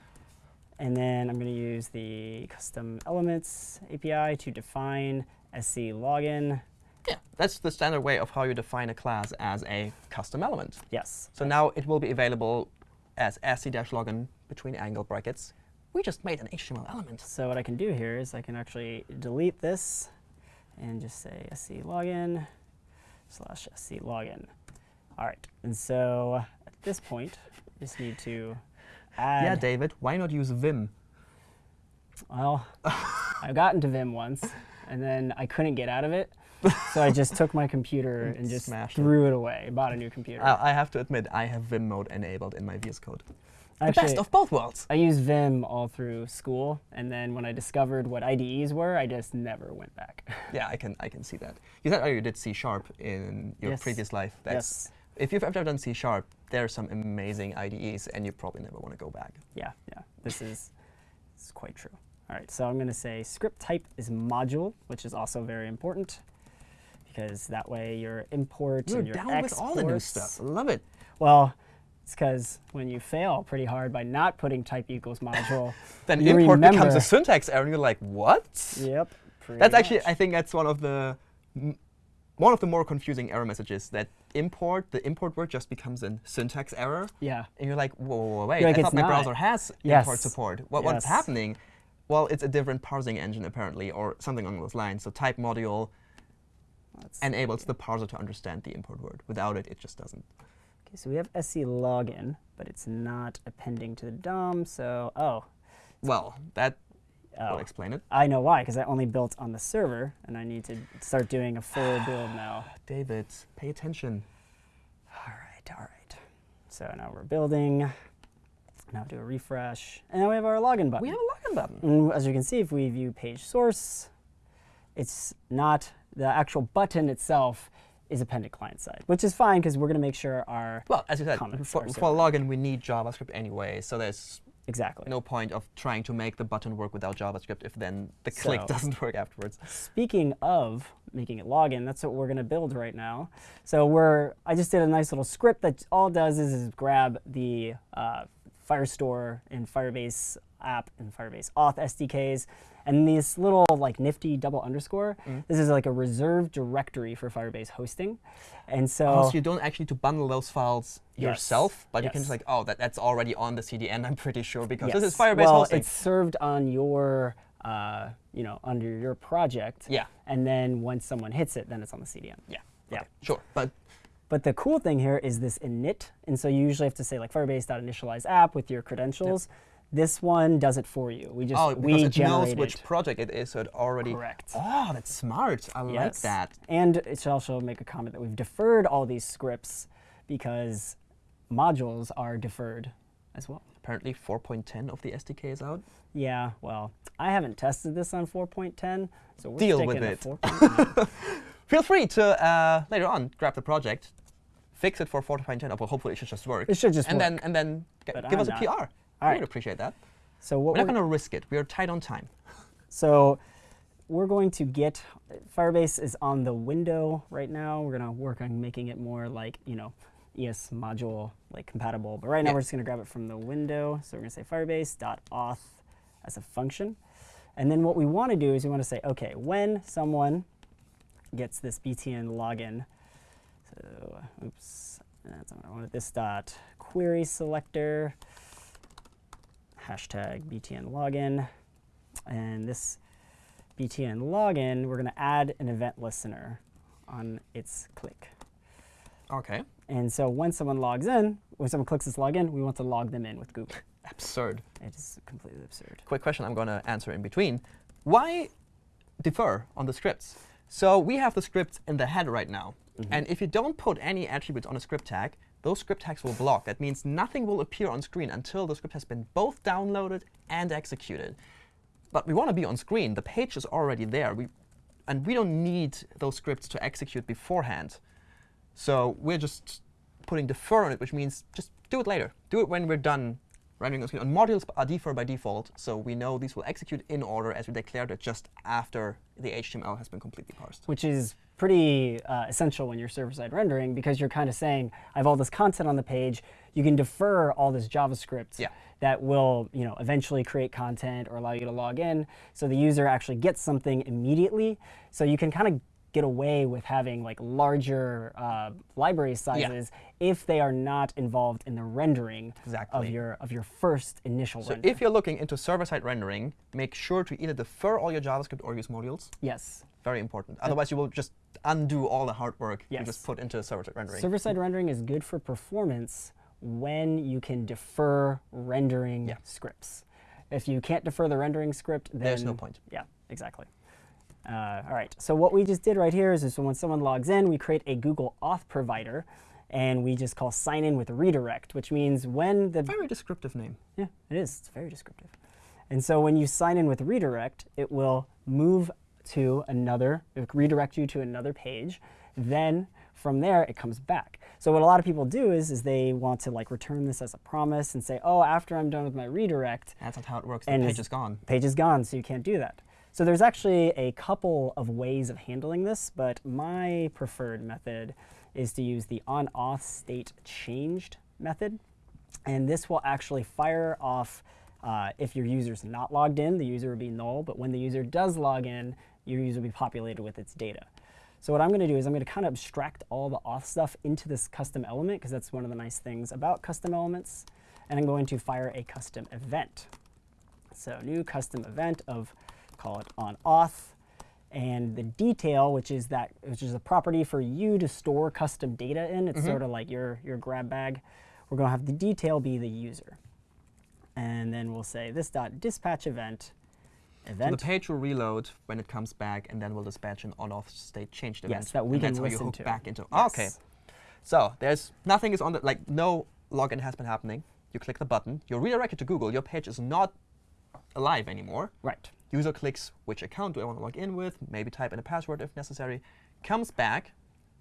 And then I'm going to use the custom elements API to define sc login. Yeah, that's the standard way of how you define a class as a custom element. Yes. So now it will be available as sc-login between angle brackets. We just made an HTML element. So what I can do here is I can actually delete this and just say sc login slash sc login. All right, and so at this point, I just need to add. yeah, David, why not use Vim? well, I got into Vim once, and then I couldn't get out of it, so I just took my computer and just Smashed it. threw it away. Bought a new computer. I I have to admit, I have Vim mode enabled in my VS Code. The best of both worlds. I used Vim all through school, and then when I discovered what IDEs were, I just never went back. Yeah, I can I can see that. You said oh, you did C sharp in your Yes. previous life. yes. If you've ever done C sharp, there are some amazing IDEs, and you probably never want to go back. Yeah, yeah. This is, this is quite true. All right, so I'm going to say script type is module, which is also very important because that way your import You're and your down with all the new stuff. Love it. Well, It's because when you fail pretty hard by not putting type equals module, Then you import becomes a syntax error, and you're like, what? Yep. That's actually, much. I think that's one of the m- one of the more confusing error messages that import the import word just becomes a syntax error, yeah. and you're like, whoa, whoa, whoa, wait, You're I "It's thought my not." browser has Yes. import support. What, What's happening? Well, it's a different parsing engine apparently, or something along those lines. So type module Let's enables the parser to understand the import word. Without it, it just doesn't. Okay, so we have SC login, but it's not appending to the DOM. So, oh, Well, that oh. will explain it. I know why, because I only built on the server, and I need to start doing a full build now. David, pay attention. All right, all right. So now we're building. Now do a refresh, and now we have our login button. We have a login button. And as you can see, if we view page source, it's not the actual button itself is appended client side, which is fine because we're going to make sure our Well, as you said, for, for login, we need JavaScript anyway, so there's exactly. no point of trying to make the button work without JavaScript if then the click doesn't work afterwards. Speaking of making it login, that's what we're going to build right now. So we're I just did a nice little script that all does is, is grab the uh, Firestore and Firebase app and Firebase auth SDKs, and this little like nifty double underscore. This is like a reserved directory for Firebase hosting, and so Oh, so you don't actually need to bundle those files Yes. yourself, but you can just like, oh, that, that's already on the CDN, I'm pretty sure, because this is Firebase well, hosting. it's served on your, uh, you know, under your project. Yeah. And then once someone hits it, then it's on the CDN. Yeah. Yeah. okay, Sure. But But the cool thing here is this init, and so you usually have to say like Firebase.initialize app with your credentials. This one does it for you. We just oh, we it knows which project it is, so it already. Correct. Oh, that's smart. I like that. And it should also make a comment that we've deferred all these scripts because modules are deferred as well. Apparently, 4.10 of the SDK is out. Yeah, well, I haven't tested this on 4.10, so we're Deal sticking with it. Feel free to uh, later on grab the project, fix it for 4.10. Or hopefully, it should just work. It should just and work. then and then give I'm us a not. PR. All I right. would appreciate that. So what We're not we're, going to risk it. We are tight on time. so we're going to get Firebase is on the window right now. We're gonna work on making it more like you know ES module like compatible. But right now we're just gonna grab it from the window. So we're gonna say Firebase.auth as a function, and then what we want to do is we want to say okay when someone gets this btn login. So oops, that's I wanted this dot query selector hashtag btn login, and this btn login we're going to add an event listener on its click. Okay. And so when someone logs in, when someone clicks this login, we want to log them in with Google. Absurd. It is completely absurd. Quick question I'm going to answer in between. Why defer on the scripts? So we have the scripts in the head right now. Mm-hmm. And if you don't put any attributes on a script tag, those script tags will block. That means nothing will appear on screen until the script has been both downloaded and executed. But we want to be on screen. The page is already there. We, and we don't need those scripts to execute beforehand. So we're just putting defer on it, which means just do it later. Do it when we're done rendering on screen. And modules are defer by default, so we know these will execute in order as we declared it just after the HTML has been completely parsed. Which is pretty uh, essential when you're server-side rendering because you're kind of saying, I have all this content on the page. You can defer all this JavaScript Yeah. that will you know, eventually create content or allow you to log in so the user actually gets something immediately. So you can kind of get away with having like larger uh, library sizes if they are not involved in the rendering of your of your first initial So render. if you're looking into server-side rendering, make sure to either defer all your JavaScript or use modules. yes, Very important. Otherwise, you will just undo all the hard work you just put into server-side rendering. server-side rendering is good for performance when you can defer rendering Yeah. scripts. If you can't defer the rendering script, then There's no point. Yeah, exactly. Uh, all right, so what we just did right here is, is when someone logs in, we create a Google Auth provider, and we just call sign in with redirect, which means when the Very descriptive name. yeah, it is. It's very descriptive. And so when you sign in with redirect, it will move to another, it redirect you to another page. Then from there, it comes back. So what a lot of people do is, is they want to like return this as a promise and say, oh, after I'm done with my redirect, That's not how it works. The And page is- gone. page is gone, so you can't do that. So there's actually a couple of ways of handling this, but my preferred method is to use the on-auth state changed method. And this will actually fire off uh, if your user's not logged in, the user will be null. But when the user does log in, your user will be populated with its data. So what I'm going to do is I'm going to kind of abstract all the auth stuff into this custom element, because that's one of the nice things about custom elements. And I'm going to fire a custom event. So new custom event of, call it on auth. And the detail, which is that, which is a property for you to store custom data in. It's mm-hmm. sort of like your, your grab bag. We're going to have the detail be the user. And then we'll say this dot dispatch event So the page will reload when it comes back, and then we'll dispatch an on-auth state changed event. Yes, that we and can that's how you listen hook to. back into. Oh, okay. So there's nothing is on the like no login has been happening. You click the button. You're redirected to Google. Your page is not alive anymore. Right. User clicks which account do I want to log in with, maybe type in a password if necessary, comes back,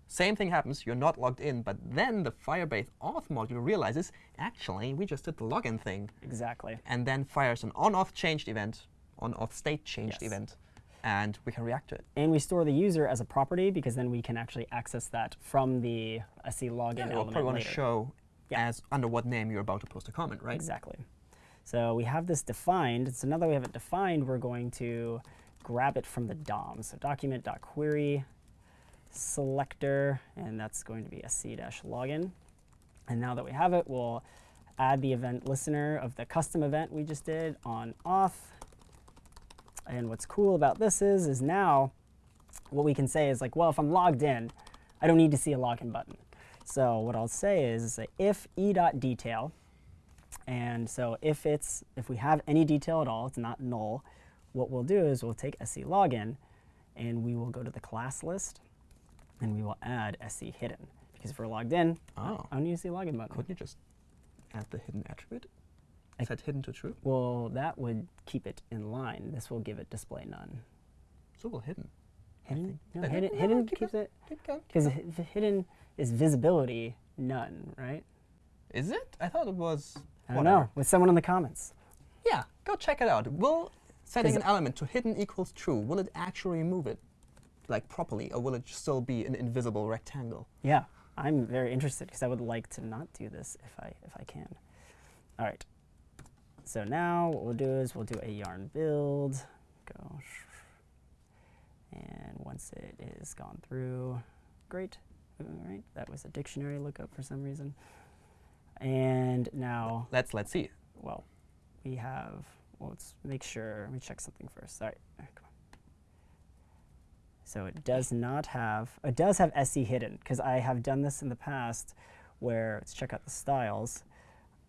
same thing happens, you're not logged in, but then the Firebase auth module realizes, actually, we just did the login thing, Exactly. and then fires an on-auth changed event, on-auth state changed Yes. event, and we can react to it. And we store the user as a property because then we can actually access that from the SC login Yeah, element probably want to show Yeah. as under what name you're about to post a comment, right? Exactly. So we have this defined. So now that we have it defined, we're going to grab it from the DOM. So document.query selector, and that's going to be sc-login. And now that we have it, we'll add the event listener of the custom event we just did on auth. And what's cool about this is, is now what we can say is like, well, if I'm logged in, I don't need to see a login button. So what I'll say is, say if e.detail, and so if it's if we have any detail at all, it's not null. What we'll do is we'll take sc login, and we will go to the class list, and we will add sc hidden because if we're logged in, Oh. I don't need to see a login button. Couldn't you just add the hidden attribute? I- Set hidden to true? Well, that would keep it in line. This will give it display none. So will hidden. Hidden, no, hidden, no, hidden keep keeps it- it Keep keep because hidden is visibility none, right? Is it? I thought it was. I don't whatever. know. With someone in the comments. Yeah, go check it out. Will setting an element to hidden equals true, will it actually remove it like properly, or will it still be an invisible rectangle? Yeah, I'm very interested because I would like to not do this if I if I can. All right. So now what we'll do is we'll do a yarn build. Go. And once it is gone through, great. All right, that was a dictionary lookup for some reason. And now, Let's let's see. well, we have. Well, let's make sure. Let me check something first. Sorry. Come on. So it does not have. It does have SC hidden because I have done this in the past, where let's check out the styles.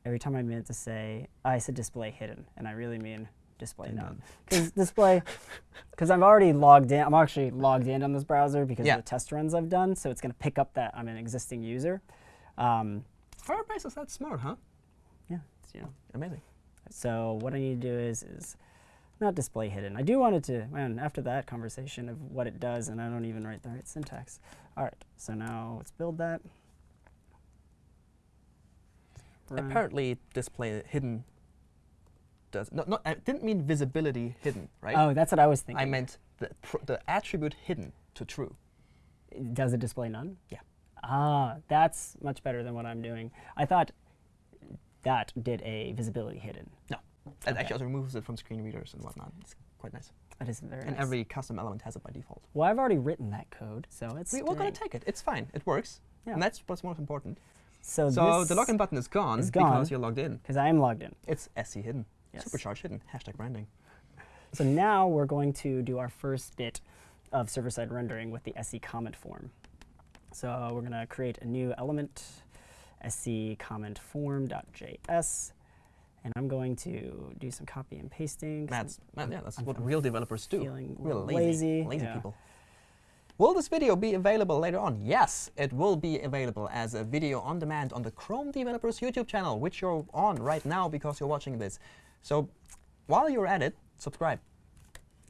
Every time I meant to say, I said display hidden, and I really mean display none. Because display, because I'm already logged in. I'm actually logged in on this browser because Yeah. of the test runs I've done. So it's going to pick up that I'm an existing user. Um, Firebase is that smart, huh? yeah, it's, you know, Amazing. so what I need to do is is not display hidden. I do want it to, man, after that conversation of what it does, and I don't even write the right syntax. All right, so now let's build that. Run. Apparently, display hidden does not. not I didn't mean visibility hidden, right? Oh, that's what I was thinking. I meant the pr the attribute hidden to true. Does it display none? Yeah. Ah, that's much better than what I'm doing. I thought that did a visibility hidden. No, it Okay. actually also removes it from screen readers and whatnot. It's quite nice. That is very and nice. every custom element has it by default. Well, I've already written that code, so it's We, we're going to take it. It's fine. It works. Yeah. And that's what's most important. So, So the login button is gone is because you're logged in. because I am logged in. It's SC hidden. Yes. Supercharged hidden. Hashtag branding. So now we're going to do our first bit of server-side rendering with the SC comment form. So we're going to create a new element, sc comment form.js, and I'm going to do some copy and pasting. That's, yeah, that's I'm- what real developers do. feeling Real lazy, lazy, lazy yeah. people. Will this video be available later on? Yes, it will be available as a video on demand on the Chrome Developers YouTube channel, which you're on right now because you're watching this. So while you're at it, subscribe.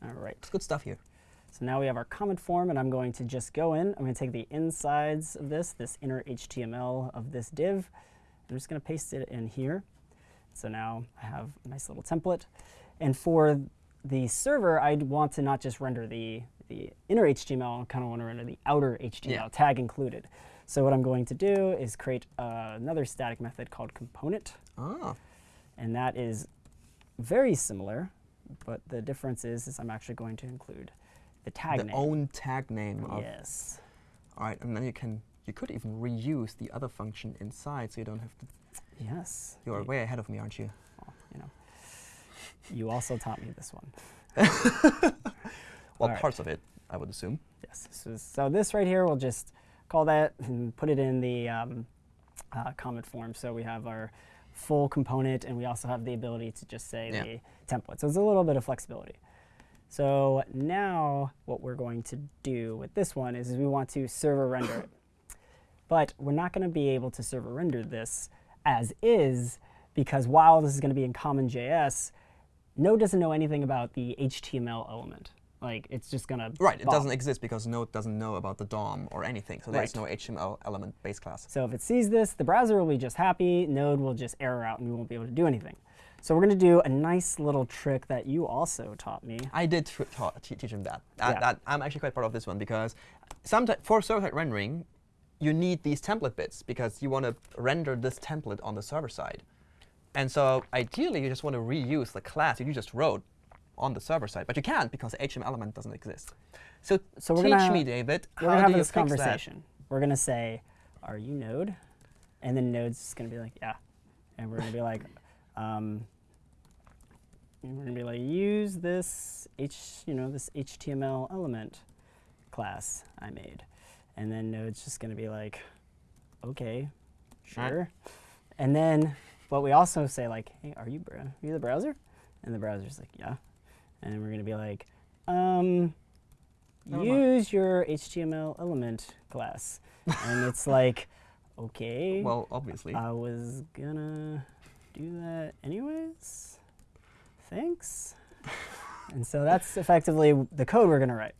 All right. It's good stuff here. So now we have our comment form, and I'm going to just go in. I'm going to take the insides of this, this inner HTML of this div. I'm just going to paste it in here. So now I have a nice little template. And for the server, I'd want to not just render the, the inner HTML, I kind of want to render the outer HTML, Yeah. tag included. So what I'm going to do is create uh, another static method called component, Ah, and that is very similar, but the difference is, is I'm actually going to include the tag the name. own tag name of. yes. All right, and then you can you could even reuse the other function inside, so you don't have to. Yes. You are y- way ahead of me, aren't you? you know. You also taught me this one. Well, All right. parts of it, I would assume. Yes. So, so this right here, we'll just call that and put it in the um, uh, comment form. So we have our full component, and we also have the ability to just say Yeah. the template. So it's a little bit of flexibility. So now what we're going to do with this one is we want to server render it. But we're not going to be able to server render this as is because while this is going to be in CommonJS, Node doesn't know anything about the HTML element. Like it's just going to Right, it doesn't exist because Node doesn't know about the DOM or anything, so there's Right. no HTML element base class. So if it sees this, the browser will be just happy, Node will just error out and we won't be able to do anything. So we're going to do a nice little trick that you also taught me. I did tr- ta- te- teach him that. That- Yeah. that- I'm actually quite proud of this one because sometimes for server-side rendering, you need these template bits because you want to render this template on the server side. And so ideally, you just want to reuse the class that you just wrote on the server side, but you can't because the HTML element doesn't exist. So, So we're teach gonna- me, David, We're how going to do have this fix that? conversation. We're going to say, are you Node? And then Node's just going to be like, yeah. And we're going to be like, um, we're going to be like, use this H, you know, this HTML element class I made. And then Node's just going to be like, okay, Right. sure. And then, but we also say like, hey, are you, are you the browser? And the browser's like, yeah. And we're going to be like, um, use your HTML element class. and it's like, okay, Well, obviously. I was gonna do that anyways. Thanks. and so that's effectively the code we're gonna write.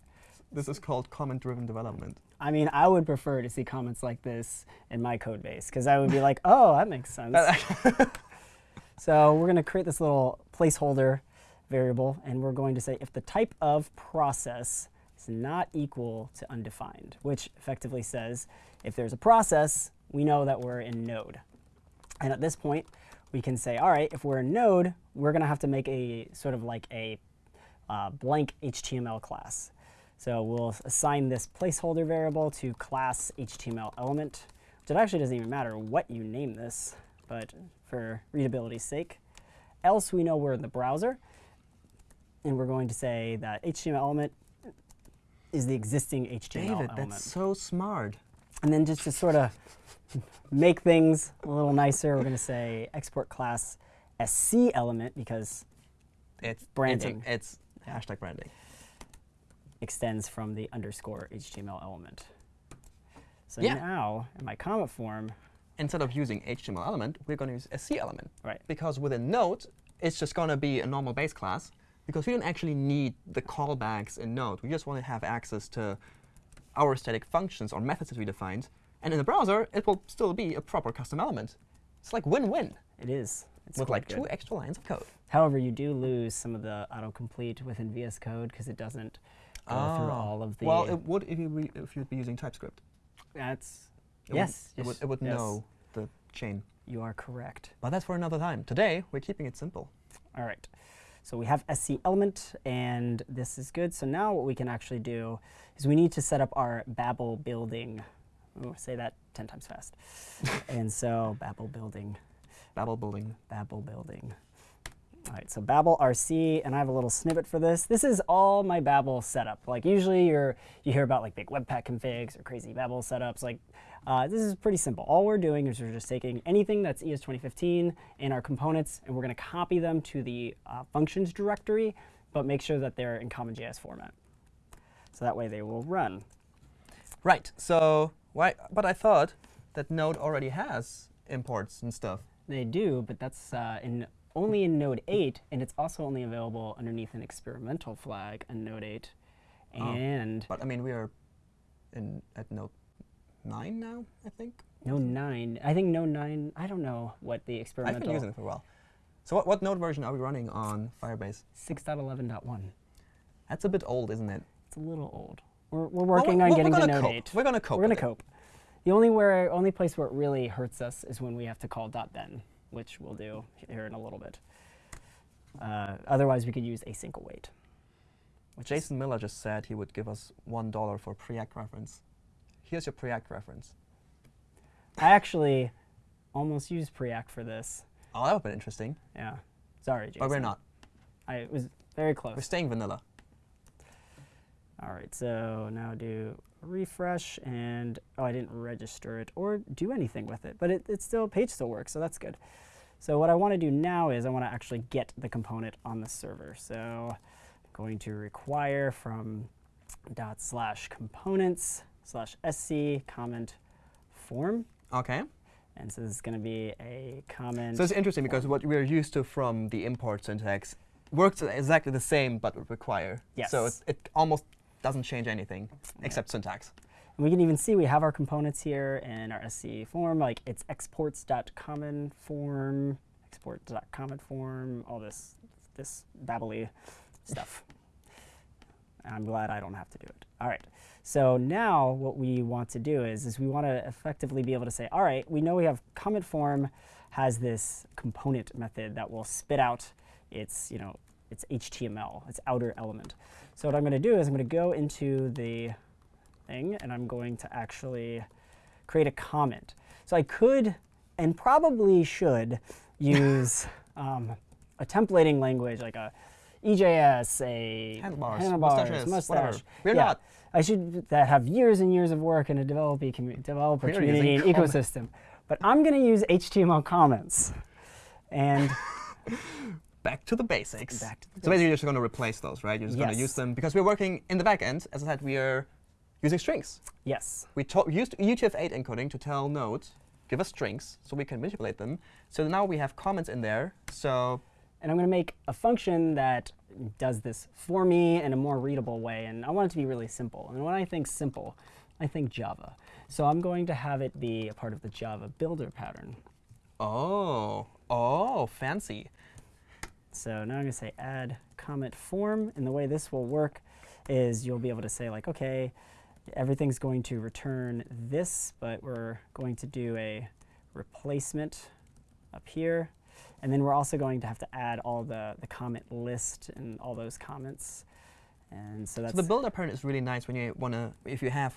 this is called comment-driven development. I mean, I would prefer to see comments like this in my code base because I would be like, oh, that makes sense. so we're going to create this little placeholder variable, and we're going to say if the type of process is not equal to undefined, which effectively says if there's a process, we know that we're in Node. And at this point, we can say, all right, if we're in Node, we're going to have to make a sort of like a uh, blank HTML class. So we'll assign this placeholder variable to class HTML element, which it actually doesn't even matter what you name this, but for readability's sake. Else we know we're in the browser, and we're going to say that HTML element is the existing HTML David, element. that's so smart. And then just to sort of make things a little nicer, we're going to say export class SC element because It's Branding. It's, it's hashtag branding. extends from the underscore HTML element. So Yeah. now in my comment form, Instead of using HTML element, we're going to use a C element. right, Because within Node, it's just going to be a normal base class. Because we don't actually need the callbacks in Node. We just want to have access to our static functions or methods that we defined. And in the browser, it will still be a proper custom element. It's like win-win it is. It's with like good. two extra lines of code. However, you do lose some of the autocomplete within VS Code because it doesn't go through Ah. all of the. Well, it would if you re- if you'd be using TypeScript. that's It yes. would, it would, it would yes. know the chain. You are correct. But that's for another time. Today, we're keeping it simple. All right. So we have SC element, and this is good. So now what we can actually do is we need to set up our Babel building. Ooh, say that 10 times fast. and so Babel building, Babel building. Babel building. All right, so Babel RC, and I have a little snippet for this. This is all my Babel setup. Like usually you're, you hear about like big Webpack configs or crazy Babel setups. Like uh, this is pretty simple. All we're doing is we're just taking anything that's ES 2015 in our components, and we're going to copy them to the uh, functions directory, but make sure that they're in CommonJS format. So that way they will run. Right. So why? But I thought that Node already has imports and stuff. They do, but that's uh, in only in Node 8, and it's also only available underneath an experimental flag in Node 8. Oh. And But I mean, we are in at Node nine now. I think. Node 9, I think Node 9, I don't know what the experiment. I've been using it for a while. So what, what Node version are we running on Firebase? 6.11.1. That's a bit old, isn't it? It's a little old. We're, we're Well, working we're- on we're getting to Node cope. 8. We're gonna cope We're going to it. cope. The only where only place where it really hurts us is when we have to call dot .then, which we'll do here in a little bit. Uh, otherwise, we could use async await. Jason Miller just said he would give us one dollar for Preact reference. Here's your Preact reference. I actually almost used Preact for this. Oh, that would have been interesting. Yeah. Sorry, Jason. But we're not. I was very close. We're staying vanilla. All right, so now do refresh and oh, I didn't register it or do anything with it, but it, it still page still works, so that's good. So what I want to do now is I want to actually get the component on the server. So I'm going to require from dot slash components slash sc comment form, Okay. and so this is going to be a comment. So it's interesting because what we're used to from the import syntax works exactly the same, but would require. Yes. So it, it almost doesn't change anything except syntax. And we can even see we have our components here in our SC form, like it's exports.common form, export.common form, all this this babbly stuff. I'm glad I don't have to do it. All right. So now what we want to do is, is we want to effectively be able to say, all right, we know we have comment form has this component method that will spit out its, you know, its HTML, its outer element. So what I'm going to do is I'm going to go into the thing and I'm going to actually create a comment. So I could and probably should use um, a templating language like a EJS, a Handlebars, handlebars, mustaches, mustache. We're yeah. not. I should that have years and years of work in a developer, commu- developer community and ecosystem. But I'm going to use HTML comments. And Back to the basics. Back to the so basically, you're just going to replace those, right? You're just going to use them because we're working in the back end. As I said, we are using strings. yes, We used UTF-8 encoding to tell Node, give us strings so we can manipulate them. So now we have comments in there. So and I'm going to make a function that does this for me in a more readable way. And I want it to be really simple. And when I think simple, I think Java. So I'm going to have it be a part of the Java builder pattern. oh, oh, fancy. So now I'm going to say add comment form. And the way this will work is you'll be able to say like, OK, everything's going to return this, but we're going to do a replacement up here. And then we're also going to have to add all the, the comment list and all those comments. And so that's So the builder pattern is really nice when you want to, if you have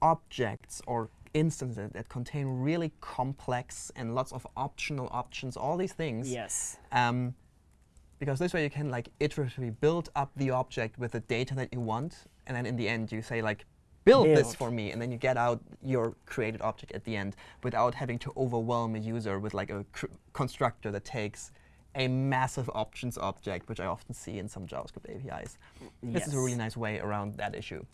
objects or instances that contain really complex and lots of optional options, all these things. yes. Um, because this way you can like iteratively build up the object with the data that you want, and then in the end you say like, build, this for me, and then you get out your created object at the end without having to overwhelm a user with like a cr- constructor that takes a massive options object, which I often see in some JavaScript APIs. This is a really nice way around that issue.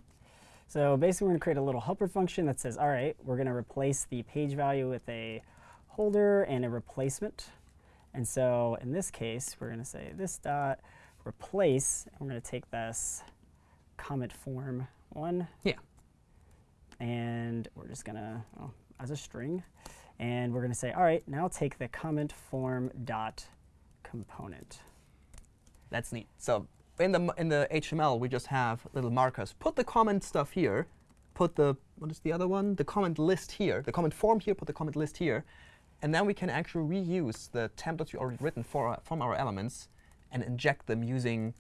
So basically, we're going to create a little helper function that says, all right, we're going to replace the page value with a holder and a replacement. And so in this case, we're going to say this dot replace, and we're going to take this comment form one, Yeah. And we're just going to, well, as a string, and we're going to say, all right, now take the comment form dot component. That's neat. So in the in the HTML, we just have little markers. Put the comment stuff here. Put the what is the other one? The comment list here. The comment form here. Put the comment list here, and then we can actually reuse the templates we already written for our, from our elements and inject them using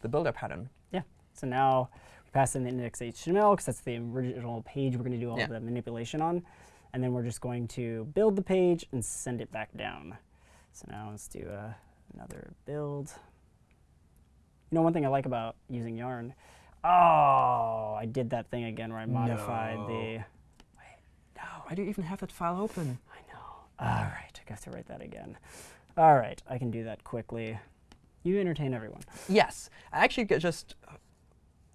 the builder pattern. Yeah. So now we pass in the index HTML because that's the original page we're going to do all Yeah. the manipulation on. And then we're just going to build the page and send it back down. So now let's do uh, another build. You know, one thing I like about using Yarn. Oh, I did that thing again where I modified the. Wait, No, why do you even have that file open? I know. All right, I have to write that again. All right, I can do that quickly. You entertain everyone. Yes, I actually just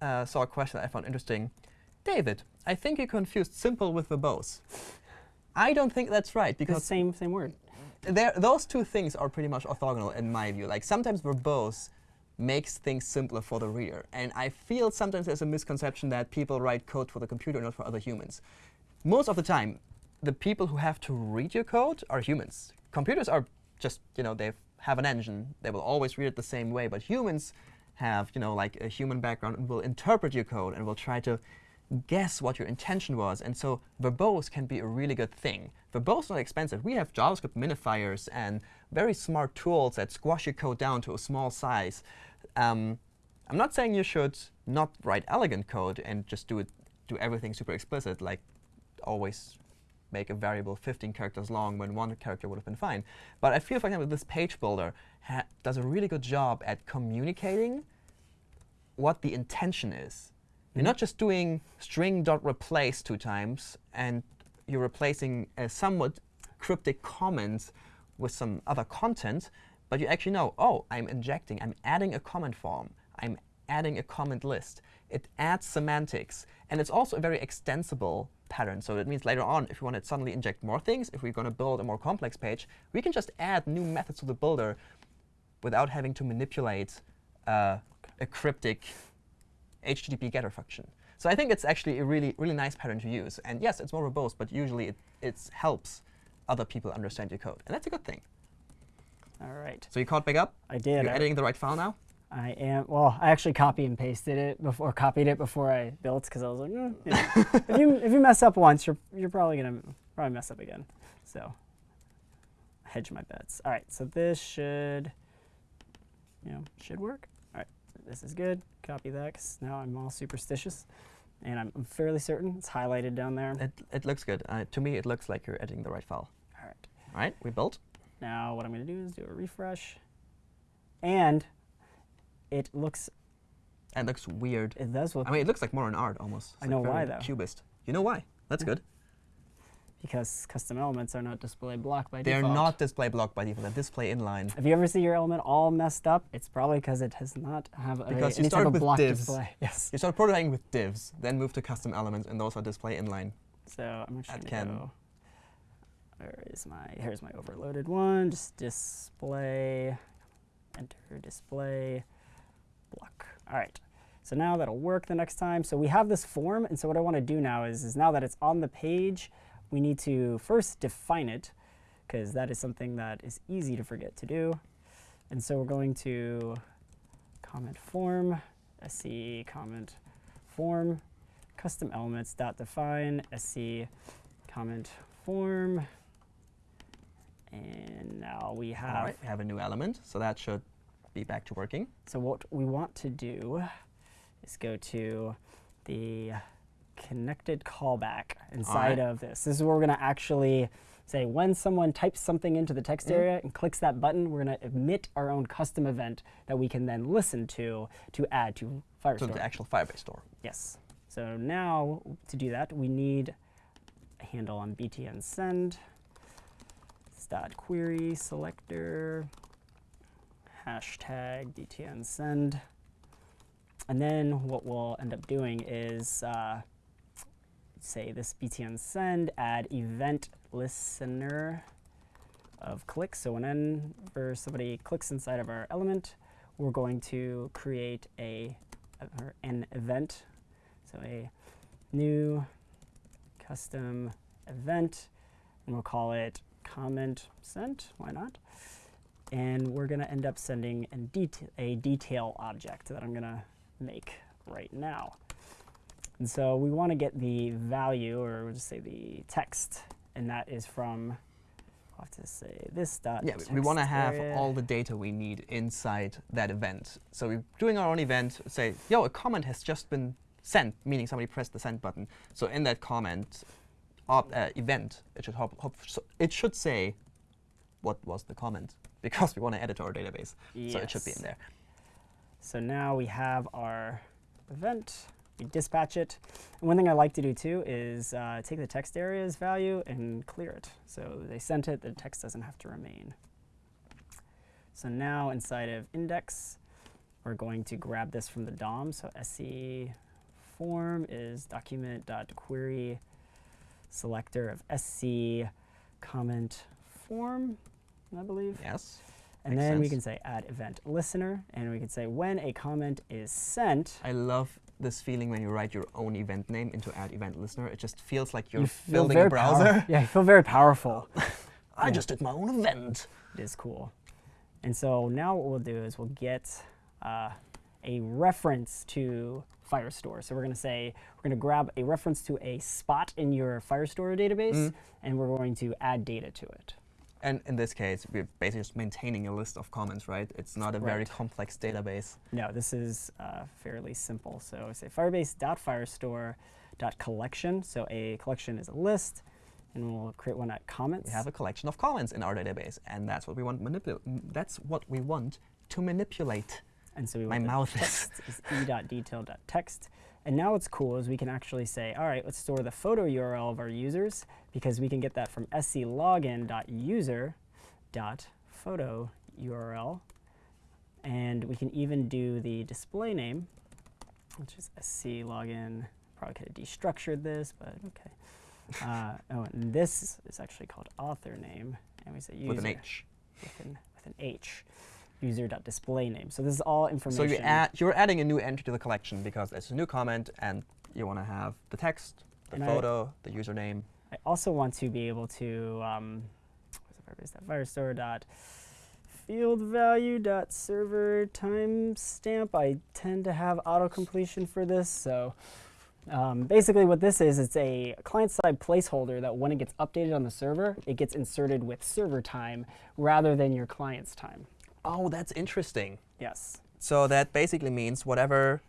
uh, saw a question that I found interesting. David, I think you confused simple with verbose. I don't think that's right Because because same same word. there, those two things are pretty much orthogonal in my view. Like sometimes verbose makes things simpler for the reader, and I feel sometimes there's a misconception that people write code for the computer, not for other humans. Most of the time, the people who have to read your code are humans. Computers are just, you know, they have an engine. They will always read it the same way, but humans have, you know, like a human background will interpret your code and will try to guess what your intention was. And so verbose can be a really good thing. Verbose is not expensive. We have JavaScript minifiers and very smart tools that squash your code down to a small size. Um, I'm not saying you should not write elegant code and just do it, do everything super explicit, like always make a variable 15 characters long when one character would have been fine. But I feel, for example, this page builder does a really good job at communicating what the intention is. You're not just doing string.replace two times, and you're replacing a somewhat cryptic comment with some other content, but you actually know, oh, I'm injecting, I'm adding a comment form. I'm adding a comment list. It adds semantics. And it's also a very extensible pattern. So that means later on, if we want to suddenly inject more things, if we're going to build a more complex page, we can just add new methods to the builder without having to manipulate uh, a cryptic HTTP getter function. So I think it's actually a really, really nice pattern to use. And yes, it's more verbose, but usually it, it helps other people understand your code. And that's a good thing. All right. So you caught back up? I did. You're editing the right file now? I am. Well, I actually copy and pasted it before, copied it before I built, because I was like, mm, you know, if you if you mess up once, you're you're probably gonna probably mess up again. So hedge my bets. All right. So this should, you know, should work. This is good. Copy that, because now I'm all superstitious, and I'm, I'm fairly certain it's highlighted down there. It it looks good. Uh, to me, it looks like you're editing the right file. All right. All right. We built. Now what I'm going to do is do a refresh, and it looks. It looks weird. It does look. I mean, it looks like more modern art almost. It's I like know why, though. Cubist. You know why? That's good. Because custom elements are not display block by default. They're not display block by default. They're display inline. If you ever see your element all messed up, it's probably because it does not have a, Because you any type of with block divs. display. Yes. You start prototyping with divs, then move to custom elements, and those are display inline. So I'm That gonna can- go. Where is my? Here's my overloaded one. Just display. Enter display. Block. All right. So now that'll work the next time. So we have this form, and so what I want to do now is, is now that it's on the page, we need to first define it, because that is something that is easy to forget to do. And so we're going to comment form, sc comment form, custom elements dot define sc comment form. And now we have All right, we have a new element, so that should be back to working. so what we want to do is go to the connected callback inside right. of this. This is where we're going to actually say when someone types something into the text Mm. area and clicks that button, we're going to emit our own custom event that we can then listen to to add to Firestore. So the actual Firebase store. Yes. So now to do that, we need a handle on btn send. Dot query selector hashtag btn send. And then what we'll end up doing is uh, say this btn send add event listener of clicks. So whenever somebody clicks inside of our element, we're going to create a or an event. So a new custom event, and we'll call it comment sent. Why not? And we're going to end up sending an deta- a detail object that I'm going to make right now. And so we want to get the value, or we'll just say the text, and that is from, I'll have to say this dot Yeah, we- want to have area. all the data we need inside that event. So we're doing our own event, say, yo, a comment has just been sent, meaning somebody pressed the send button. So in that comment op, uh, event, it should, hop, hop, so it should say what was the comment, because we want to add it to our database. So it should be in there. So now we have our event. We dispatch it. And one thing I like to do too is uh, take the text area's value and clear it. So they sent it, the text doesn't have to remain. So now inside of index, we're going to grab this from the DOM. So sc form is document.query selector of sc comment form, I believe. Yes. And Makes then we can say add event listener, and we can say when a comment is sent, I love this feeling when you write your own event name into add event listener. It just feels like you're you building a browser. yeah, you feel very powerful. I Yeah. just did my own event. it is cool. And so now what we'll do is we'll get uh, a reference to Firestore. So we're going to say, we're going to grab a reference to a spot in your Firestore database, Mm. and we're going to add data to it. And in this case, we're basically just maintaining a list of comments, right? It's not a very complex database. No, this is uh, fairly simple. So say firebase.firestore.collection. So a collection is a list, and we'll create one at comments. We have a collection of comments in our database, and that's what we want manipulate. That's what we want to manipulate. and so we my want mouth is- text is e.detail.text. And now what's cool is we can actually say, all right, let's store the photo URL of our users because we can get that from sclogin.user.photo URL. And we can even do the display name, which is sclogin. Probably could have destructured this, but okay. Uh, oh, and this is actually called author name, and we say user with an H. with an, with an H, user.display name. So this is all So information. you add, you're adding a new entry to the collection because it's a new comment, and you want to have the text, the And I- photo, the username. I also want to be able to, um, Firestore dot field value dot server timestamp. I tend to have auto completion for this, so um, basically what this is, it's a client-side placeholder that when it gets updated on the server, it gets inserted with server time rather than your client's time. Oh, that's interesting. Yes. So that basically means whatever,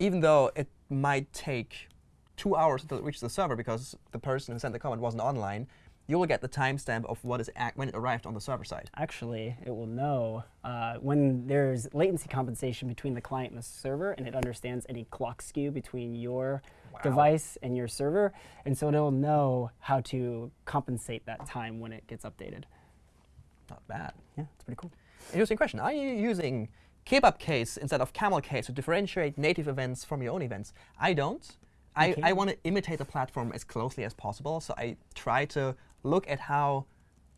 even though it might take two hours to reach the server because the person who sent the comment wasn't online, you will get the timestamp of what is when it arrived on the server side. Actually, it will know uh, when there's latency compensation between the client and the server, and it understands any clock skew between your Wow. device and your server, and so it'll know how to compensate that time when it gets updated. Not bad. Yeah, it's pretty cool. Interesting question. Are you using kebab case instead of camel case to differentiate native events from your own events? I don't. I, I want to imitate the platform as closely as possible, so I try to look at how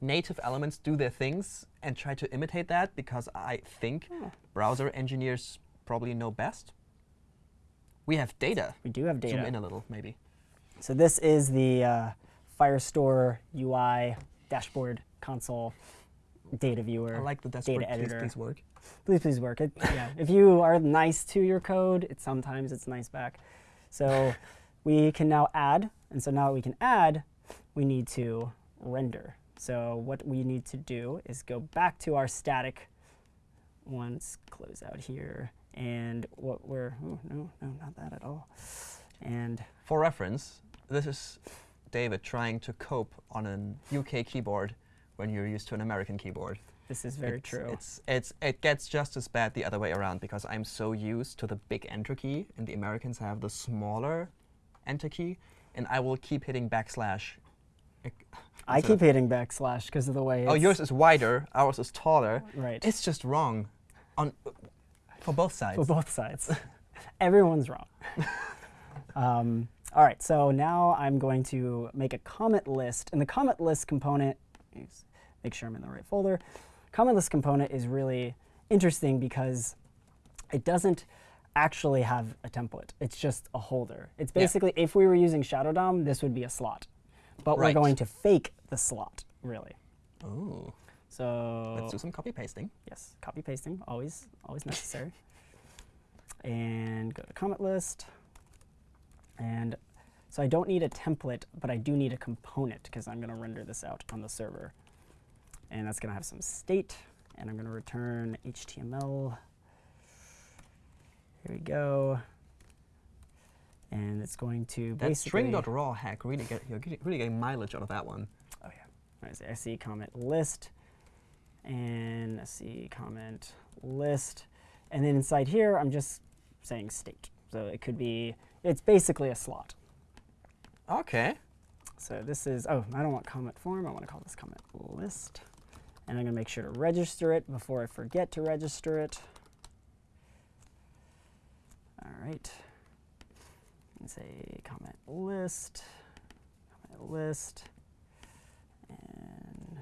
native elements do their things and try to imitate that because I think Oh. browser engineers probably know best. We have data. We do have data. Zoom in a little, maybe. So this is the uh, Firestore UI dashboard console data viewer. I like the data please, editor. please work. please please work it yeah if you are nice to your code it sometimes it's nice back so we can now add and so now that we can add we need to render so what we need to do is go back to our static once close out here and what we're oh, no no not that at all and For reference, this is David trying to cope on an UK keyboard when you're used to an American keyboard. this is very it's, true It's, it's, it gets just as bad the other way around because I'm so used to the big enter key, and the Americans have the smaller enter key, and I will keep hitting backslash. I keep hitting backslash because of the way Oh, yours is wider, ours is taller. right It's just wrong on for both sides. for both sides. Everyone's wrong. um, all right, so now I'm going to make a comment list, and the comment list component, is- make sure I'm in the right folder. Comment list component is really interesting because it doesn't actually have a template. It's just a holder. It's Yeah. basically, if we were using Shadow DOM, this would be a slot. But Right. we're going to fake the slot, really. Ooh, So let's do some copy pasting. Yes, copy pasting, always, always necessary. and go to comment list. And so I don't need a template, but I do need a component because I'm going to render this out on the server. And that's going to have some state, and I'm going to return HTML. Here we go. And it's going to That basically. string.raw hack really get you're really getting mileage out of that one. Oh yeah. Right, so SC comment list and SC comment list. And then inside here, I'm just saying state. So it could be, it's basically a slot. Okay. So this is, oh, I don't want comment form. I want to call this comment list. And I'm going to make sure to register it before I forget to register it. All right. And say comment list, comment list, and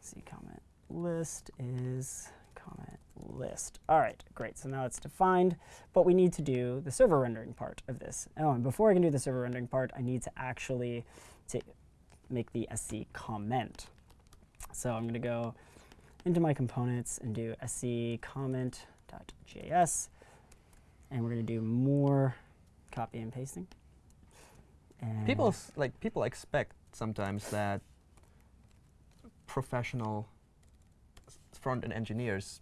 see comment list is comment list. All right, great. So now it's defined, but we need to do the server rendering part of this. Oh, and before I can do the server rendering part, I need to actually to make the SC comment. So I'm going to go into my components and do sc comment.js. And we're going to do more copy and pasting. And People like people expect sometimes that professional front end engineers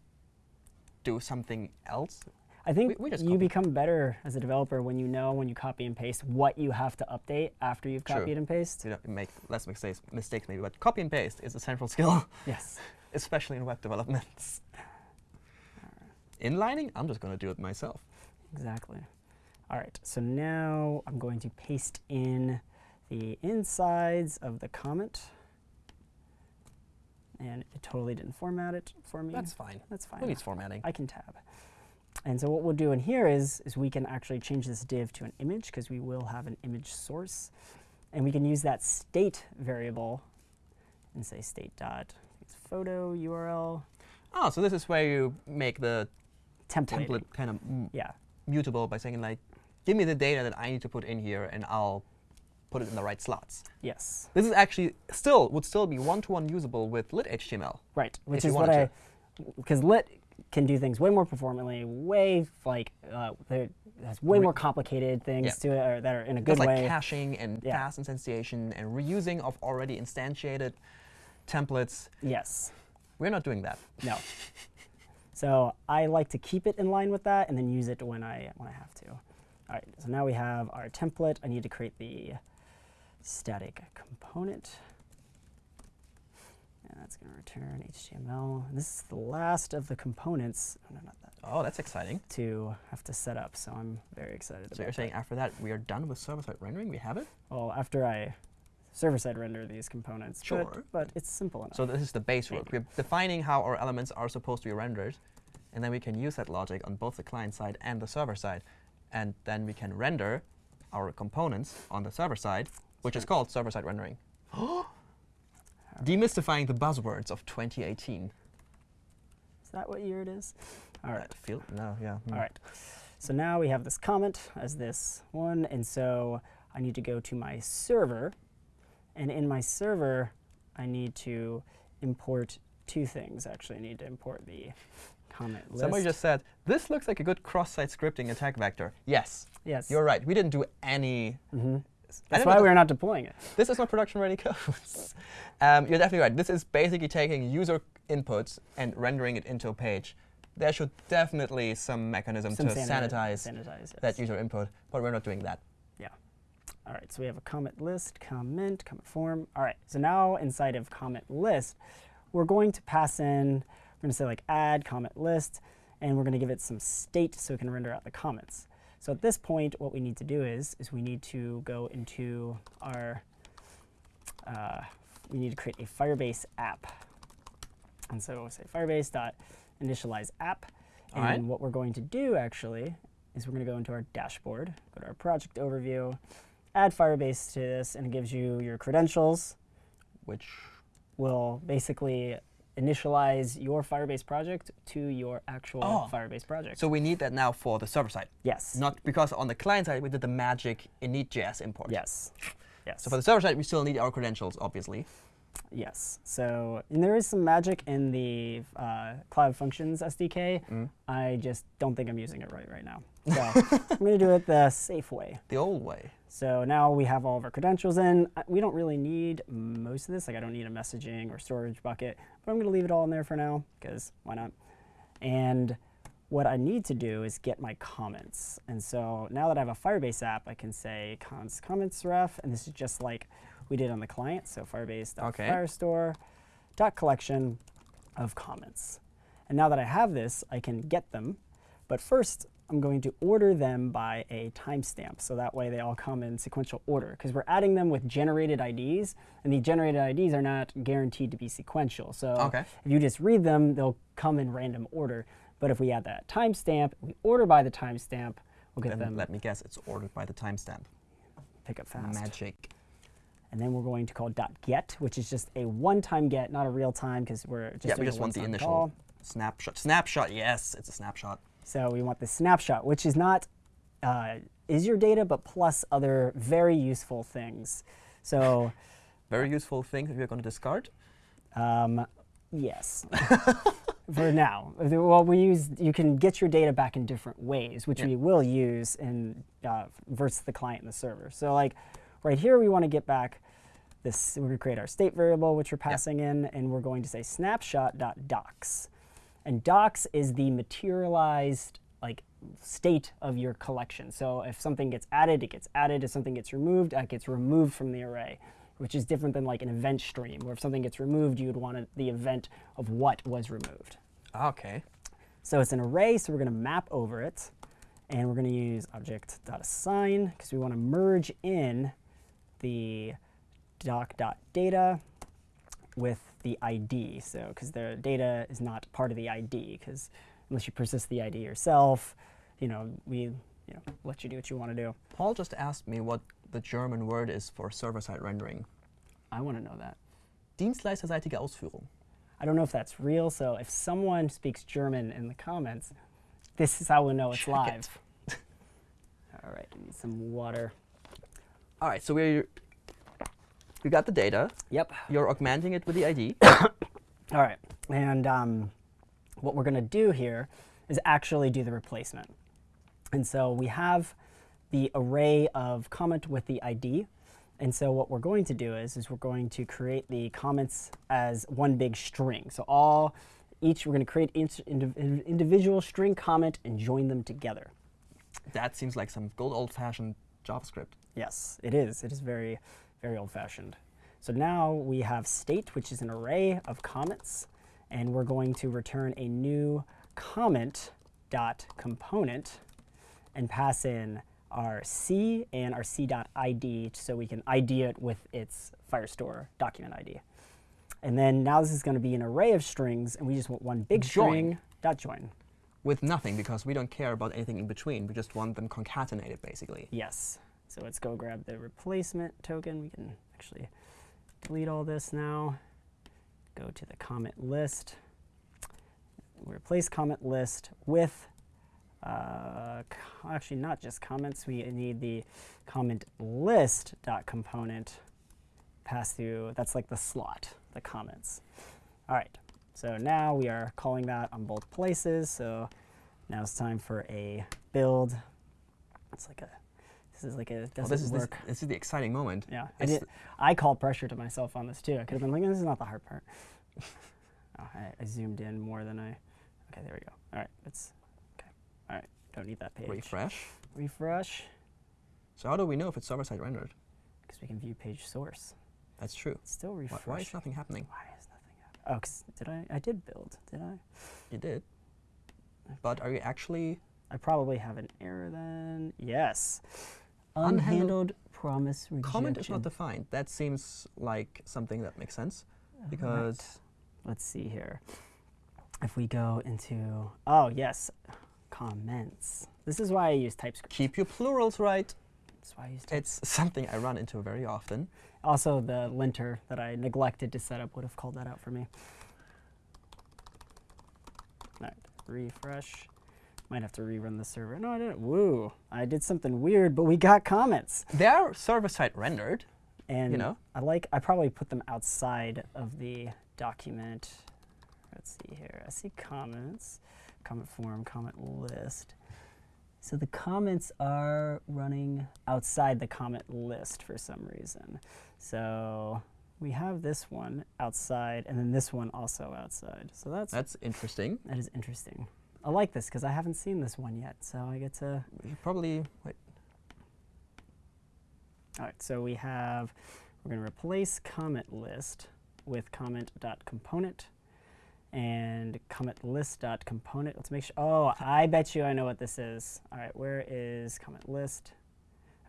do something else. I think we- we just you become better as a developer when you know when you copy and paste what you have to update after you've True. copied and pasted. You know, make less mistakes, mistakes maybe, but copy and paste is a central skill, Yes. especially in web development. Inlining, I'm just going to do it myself. Exactly. All right, so now I'm going to paste in the insides of the comment. And it totally didn't format it for me. That's fine. That's fine. Who needs formatting? I can tab. And so what we'll do in here is, is we can actually change this div to an image because we will have an image source. And we can use that state variable and say state dot photo URL Oh, so this is where you make the template. template kind of Yeah. mutable by saying like, give me the data that I need to put in here, and I'll put it in the right slots. Yes. This is actually still would still be one-to-one usable with lit HTML. Right, which is what I, because lit can do things way more performantly, way like uh, has way more complicated things Yeah. to it or that are in a good like way. caching and Yeah. fast instantiation and reusing of already instantiated templates. yes, We're not doing that. no. so I like to keep it in line with that and then use it when I when I have to. All right, so now we have our template. I need to create the static component. That's going to return HTML. This is the last of the components. Oh, no, not that. Oh, that's exciting. to have to set up. So I'm very excited So about you're saying that. after that we are done with server-side rendering? We have it? Well, after I server-side render these components, but- Sure. but, it's simple enough. So this is the base work. We're defining how our elements are supposed to be rendered, and then we can use that logic on both the client side and the server side. And then we can render our components on the server side, which is called server-side rendering. Demystifying the buzzwords of 2018. is that what year it is? All right. Feel, no, yeah. hmm. All right. So now we have this comment as this one, and so I need to go to my server, and in my server, I need to import two things. Actually, I need to import the comment list. Somebody just said, this looks like a good cross-site scripting attack vector. Yes, yes. you're right. We didn't do any. hmm That's why we're not deploying it. This is not production-ready code. um, you're definitely right. This is basically taking user inputs and rendering it into a page. There should definitely some mechanism Some to sanita- sanitize sanitize that user input, but we're not doing that. Yeah. All right, so we have a comment list, comment, comment form. All right, so now inside of comment list, we're going to pass in, we're going to say like add comment list, and we're going to give it some state so it can render out the comments. So at this point, what we need to do is, is we need to go into our, uh, we need to create a Firebase app. And so we'll say firebase dot initialize app. All and right. what we're going to do actually is we're going to go into our dashboard, go to our project overview, add Firebase to this, and it gives you your credentials. Which Will basically initialize your Firebase project to your actual Oh. Firebase project. so we need that now for the server side, yes. not because on the client side we did the magic init.js import. Yes. Yes. So for the server side, we still need our credentials, obviously. Yes. So and there is some magic in the uh, Cloud Functions SDK. Mm. I just don't think I'm using it right right now. So I'm going to do it the safe way. The old way. So now we have all of our credentials in. We don't really need most of this. Like I don't need a messaging or storage bucket, but I'm going to leave it all in there for now because why not? And what I need to do is get my comments. And so now that I have a Firebase app, I can say cons comments ref, and this is just like we did on the client. So Okay. Firebase.firestore dot collection of comments. And now that I have this, I can get them. But first, I'm going to order them by a timestamp. So that way they all come in sequential order. Because we're adding them with generated IDs, and the generated IDs are not guaranteed to be sequential. So Okay. if you just read them, they'll come in random order. But if we add that timestamp, we order by the timestamp, we'll get Then them let me guess, it's ordered by the timestamp. pick up fast. Magic. And then we're going to call .get, which is just a one-time get, not a real time, because we're just yeah, we just want the initial call. snapshot. Snapshot, yes, it's a snapshot. So we want the snapshot, which is not uh, is your data, but plus other very useful things. So Very useful thing that we're going to discard. um, Yes. For now. Well, we use, you can get your data back in different ways, which Yeah. we will use in uh, versus the client and the server. So like right here, we want to get back this, we're going to create our state variable, which we're passing in, and we're going to say snapshot.docs. And docs is the materialized like state of your collection. So if something gets added, it gets added. If something gets removed, it gets removed from the array, which is different than like an event stream, where if something gets removed, you would want it- the event of what was removed. Ah, okay. So it's an array, so we're going to map over it. And we're going to use object.assign because we want to merge in the doc.data with the ID. So because the data is not part of the ID, because unless you persist the ID yourself, you know, we you know, let you do what you want to do. Paul just asked me what the German word is for server-side rendering. I want to know that. Dienstleisterseitige Ausführung. I don't know if that's real, so if someone speaks German in the comments, this is how we'll know it's Check it. live. All right, I need some water. All right, so we we got the data. Yep. You're augmenting it with the ID. All right, and um, what we're going to do here is actually do the replacement. And so we have the array of comment with the ID. And so what we're going to do is, is we're going to create the comments as one big string. So all, each, we're going to create indiv- individual string comment and join them together. that seems like some good old-fashioned JavaScript. Yes, it is. It is very, very old-fashioned. So now we have state, which is an array of comments, and we're going to return a new comment dot component and pass in our C and our C.ID so we can ID it with its Firestore document ID. And then now this is going to be an array of strings, and we just want one big Join. string dot join. With nothing, because we don't care about anything in between. We just want them concatenated, basically. Yes. So let's go grab the replacement token. We can actually delete all this now. Go to the comment list. Replace comment list with, uh, actually not just comments. We need the comment list dot component pass through. That's like the slot, the comments. All right. So now we are calling that on both places. So now it's time for a build. It's like a, this is like a, doesn't this is this, work. this is the exciting moment. Yeah, I It's did. I called pressure to myself on this too. I could have been like, "This is not the hard part." oh, I, I zoomed in more than I. Okay, there we go. All right, it's okay. All right, don't need that page. Refresh. Refresh, So how do we know if it's server-side rendered? because we can view page source. That's true. It's still refresh. why is nothing happening? Why is nothing happening? Oh, did I? I did build. Did I? You did. But are you actually I probably have an error then. Yes. Unhandled- Unhandled promise rejection. comment is not defined? That seems like something that makes sense because Let's see here. If we go into, oh yes, comments. This is why I use TypeScript. keep your plurals right. That's why I use TypeScript. It's something I run into very often. Also, the linter that I neglected to set up would have called that out for me. All right, refresh. Might have to rerun the server. No, I didn't. Woo! I did something weird, but we got comments. They are server-side rendered. And you know? I like. I probably put them outside of the document. Let's see here. I see comments, comment form, comment list. So the comments are running outside the comment list for some reason. So we have this one outside, and then this one also outside. So that's That's interesting. that is interesting. I like this because I haven't seen this one yet, so I get to You probably wait. All right, so we have, we're going to replace comment list with comment.component and comment list.component. Let's make sure, oh, I bet you I know what this is. All right, where is comment list?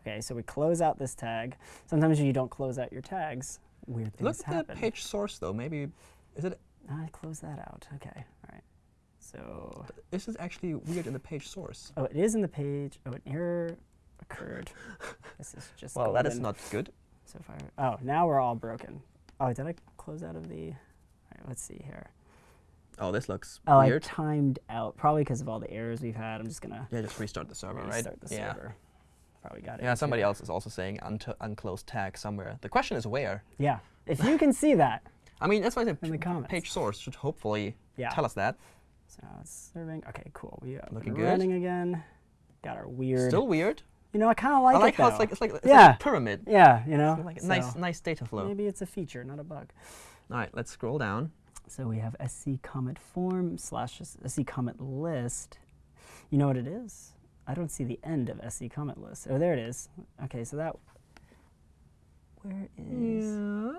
Okay, so we close out this tag. Sometimes you don't close out your tags, weird things Look at happen. the page source though. Maybe is it? I close that out, okay, all right. So, This is actually weird in the page source. oh, it is in the page. Oh, an error occurred. this is just Well, that is not good. So far, oh, now we're all broken. Oh, did I close out of the? All right, let's see here. Oh, this looks Oh, I weird. timed out probably because of all the errors we've had. I'm just gonna yeah, just restart the server, right? restart the yeah. server. Probably got it. Yeah, somebody too. else is also saying unclosed tag somewhere. The question is where. Yeah, if you can see that, I mean, that's why I said In the comments. page source should hopefully Yeah. tell us that. So now it's serving. Okay, cool. We are Looking good. running again. Got our weird. Still weird. you know, I kind of like I like it how it's like it's like, it's Yeah. like a pyramid. yeah, you know. Like so nice nice data flow. Maybe it's a feature, not a bug. All right, let's scroll down. So we have SC comment form slash SC comment list. You know what it is? I don't see the end of SC comment list. Oh, there it is. Okay, so that. Where is?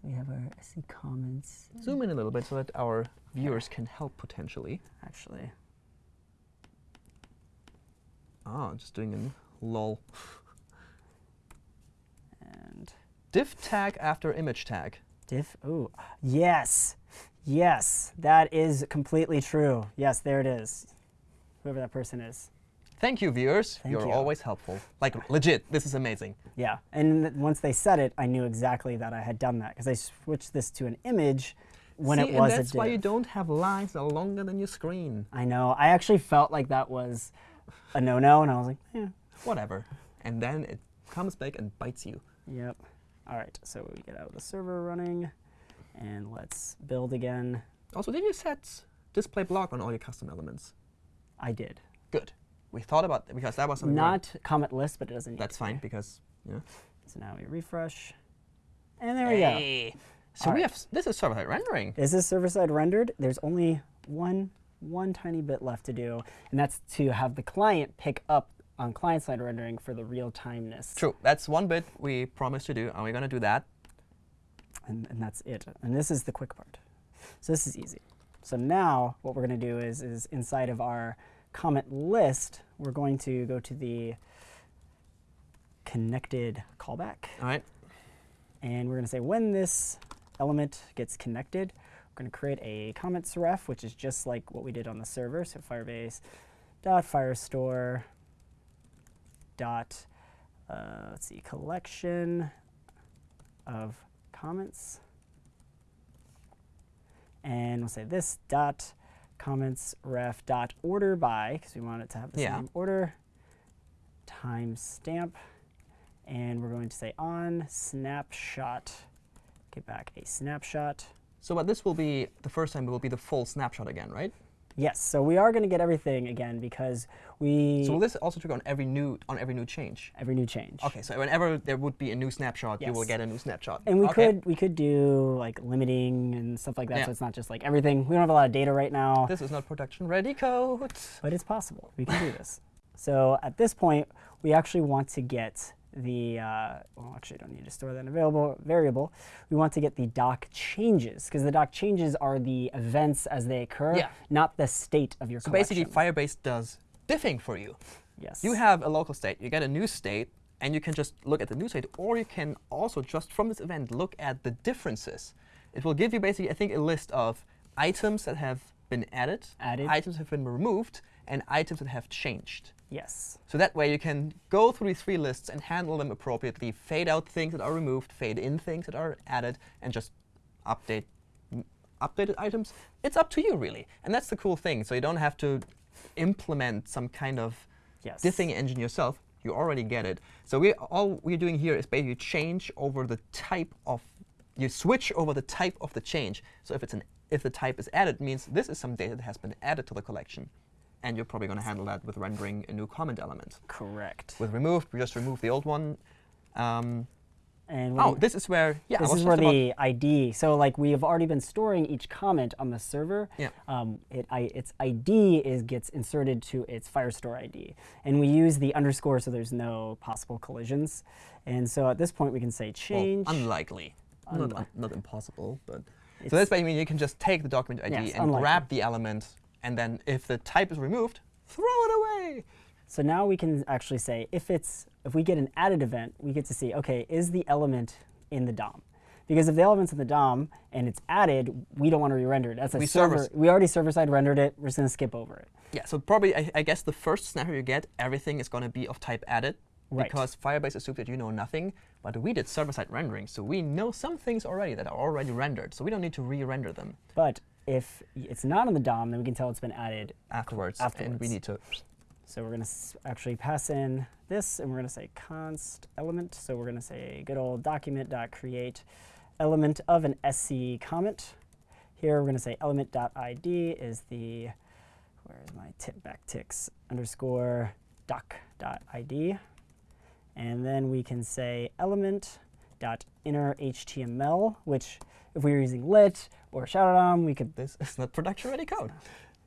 So we have our SC comments. Zoom in a little bit so that our viewers can help potentially. Actually, Ah, just doing a lol. and Div tag after image tag. diff. Oh, yes, yes, that is completely true. Yes, there it is. Whoever that person is. Thank you, viewers. Thank You're you. always helpful. Like legit, this is amazing. Yeah, and once they said it, I knew exactly that I had done that because I switched this to an image when See, it was and that's why you don't have lines that are longer than your screen. I know. I actually felt like that was a no-no, and I was like, yeah, Whatever. And then it comes back and bites you. yep. All right, so we get out of the server running, and let's build again. Also, did you set display block on all your custom elements? I did. Good. We thought about that because that was something we- Not comment list, but it doesn't need That's to be. fine because know. So now we refresh, and there we go. So All we right. have this is server-side rendering. Is this server-side rendered? There's only one one tiny bit left to do, and that's to have the client pick up on client-side rendering for the real-timeness. True. That's one bit we promised to do, and we're gonna do that. And, and that's it. And this is the quick part. So this is easy. So now what we're going to do is, is inside of our comment list, we're going to go to the connected callback. All right. And we're going to say when this element gets connected, we're going to create a comments ref, which is just like what we did on the server. So Firebase dot firestore dot uh, let's see collection of comments, and we'll say this dot comments ref dot order by because we want it to have the Yeah. same order timestamp and we're going to say on snapshot get back a snapshot So, but this will be the first time. It will be the full snapshot again, right? Yes so we are going to get everything again because we So will this also trigger on every new on every new change? every new change Okay. So whenever there would be a new snapshot, you will get a new snapshot. and we okay. could we could do like limiting and stuff like that Yeah. so it's not just like everything we don't have a lot of data right now This is not production ready code. but it's possible. We can do this. So at this point, we actually want to get the, uh, well, actually, I don't need to store that in a variable, variable. We want to get the doc changes, because the doc changes are the events as they occur, Yeah. not the state of your So collection. basically, Firebase does diffing for you. yes. You have a local state, you get a new state, and you can just look at the new state, or you can also just from this event look at the differences. It will give you basically, I think, a list of items that have been added, Added. items have been removed, and items that have changed. Yes. So that way you can go through these three lists and handle them appropriately, fade out things that are removed, fade in things that are added, and just update updated items. It's up to you really, and that's the cool thing. So you don't have to implement some kind of Yes. diffing engine yourself. You already get it. So we all we're doing here is basically change over the type of you switch over the type of the change. So if it's an if the type is added, means this is some data that has been added to the collection, and you're probably going to handle that with rendering a new comment element. Correct. With removed, we just remove the old one. Um, and oh, this is where yeah. This is where the ID. So like we have already been storing each comment on the server. Yeah. Um, it, I, its ID is gets inserted to its Firestore ID, and we use the underscore so there's no possible collisions. And so at this point we can say well, change. unlikely. Not, Unli- not impossible, but so that's basically you can just take the document ID Yes, and unlikely. grab the element, and then if the type is removed, throw it away. So now we can actually say if it's if we get an added event, we get to see okay is the element in the DOM. Because if the element's in the DOM and it's added, we don't want to re-render it. That's a We server. server- We already server-side rendered it. We're just going to skip over it. Yeah, so probably I, I guess the first scenario you get, everything is going to be of type added. Right. Because Firebase assumed that you know nothing, but we did server-side rendering, so we know some things already that are already rendered, so we don't need to re-render them But if it's not in the DOM, then we can tell it's been added afterwards. And we need to So we're going to actually pass in this, and we're going to say const element. So we're going to say good old document.create element of an SC comment. Here we're going to say element.id is the, where is my tip backticks, underscore doc.id. And then we can say element.inner HTML, which if we were using lit or shoutout we could. This is not production ready code.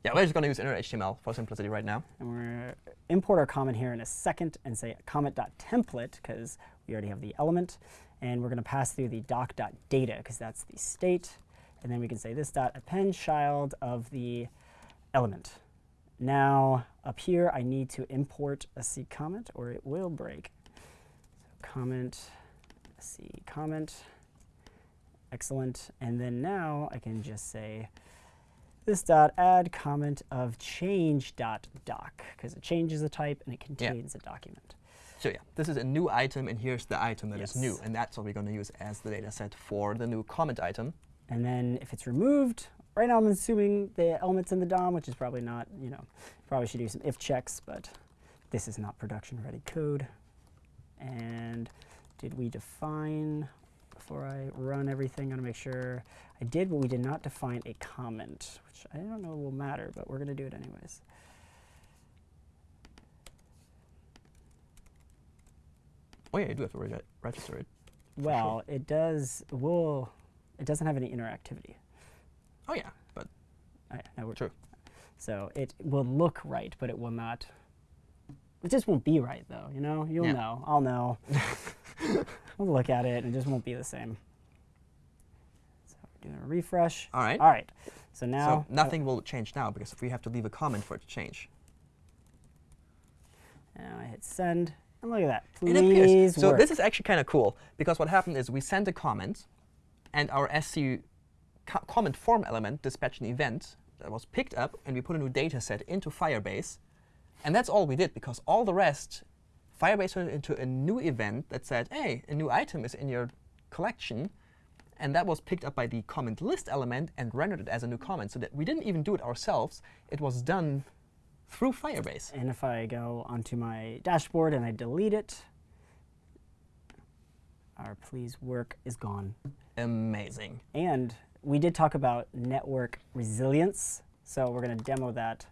Yeah, we're just going to use inner HTML for simplicity right now. And we're import our comment here in a second and say comment.template because we already have the element. And we're going to pass through the doc.data because that's the state. And then we can say this dot append child of the element. Now, up here, I need to import a C comment, or it will break. Comment, C comment. Excellent. And then now I can just say this dot add comment of change dot doc, because it changes the type and it contains yeah. a document. So yeah, this is a new item, and here's the item that yes. is new. And that's what we're going to use as the data set for the new comment item. And then if it's removed, right now I'm assuming the element's in the DOM, which is probably not, you know, probably should do some if checks, but this is not production ready code. And did we define, before I run everything, I'm going to make sure I did, but we did not define a comment, which I don't know will matter, but we're going to do it anyways. Oh yeah, you do have to re register it. Well, sure. it does. Will it doesn't have any interactivity. Oh yeah, but oh, yeah, no, true. So it will look right, but it will not. It just won't be right though. You know, you'll yeah. know. I'll know. we'll look at it, and it just won't be the same. So we're doing a refresh. All right. All right. So now. So nothing will change now because if we have to leave a comment for it to change. Now I hit send. And look at that. Please it appears. So this is actually kind of cool because what happened is we sent a comment, and our SC co comment form element dispatched an event that was picked up, and we put a new data set into Firebase. And that's all we did, because all the rest, Firebase turned into a new event that said, hey, a new item is in your collection. And that was picked up by the comment list element and rendered it as a new comment. So that we didn't even do it ourselves. It was done through Firebase. And if I go onto my dashboard and I delete it, our please work is gone. Amazing. And we did talk about network resilience. So we're going to demo that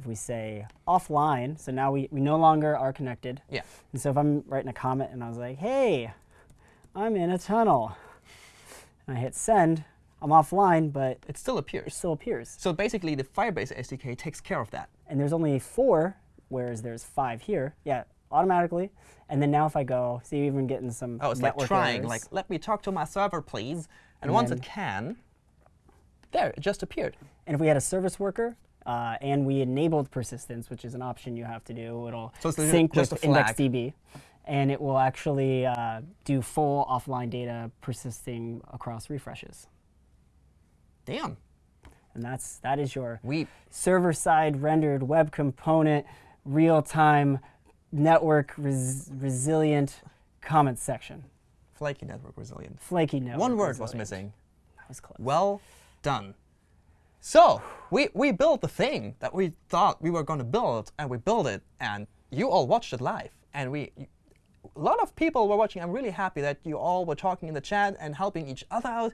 if we say offline. So now we, we no longer are connected. Yeah. And so if I'm writing a comment and I was like, hey, I'm in a tunnel, and I hit send, I'm offline, but it still appears. It still appears. So basically, the Firebase SDK takes care of that. And there's only four, whereas there's five here. Yeah, automatically. And then now if I go, see, even getting some Oh, it's like trying, errors. like, let me talk to my server, please. And, and once it can, there, it just appeared. And if we had a service worker, uh, and we enabled persistence, which is an option you have to do, it'll so sync with IndexedDB and it will actually uh, do full offline data persisting across refreshes. Damn. And that's that is your server-side rendered web component real-time network res resilient comment section. Flaky network resilient. Flaky network. One word resilient. was missing. That was close. Well done. So we we built the thing that we thought we were going to build, and we built it, and you all watched it live, and we. a lot of people were watching. I'm really happy that you all were talking in the chat and helping each other out.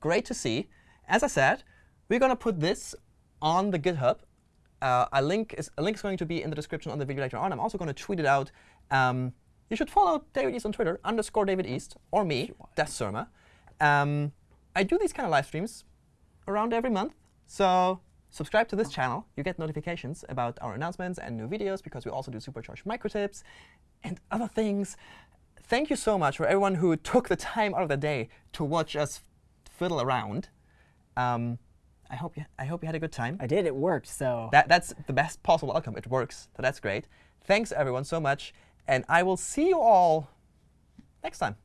Great to see. As I said, we're going to put this on the GitHub. Uh, a, link is, a link is going to be in the description on the video later on. I'm also going to tweet it out. Um, you should follow David East on Twitter, underscore David East, or me, Das Surma. Um, I do these kind of live streams around every month. So subscribe to this channel. You get notifications about our announcements and new videos, because we also do supercharged microtips and other things. Thank you so much for everyone who took the time out of the day to watch us fiddle around. Um, I hope you I hope you had a good time. I did. It worked. So that that's the best possible outcome. It works. So that's great. Thanks everyone so much, and I will see you all next time.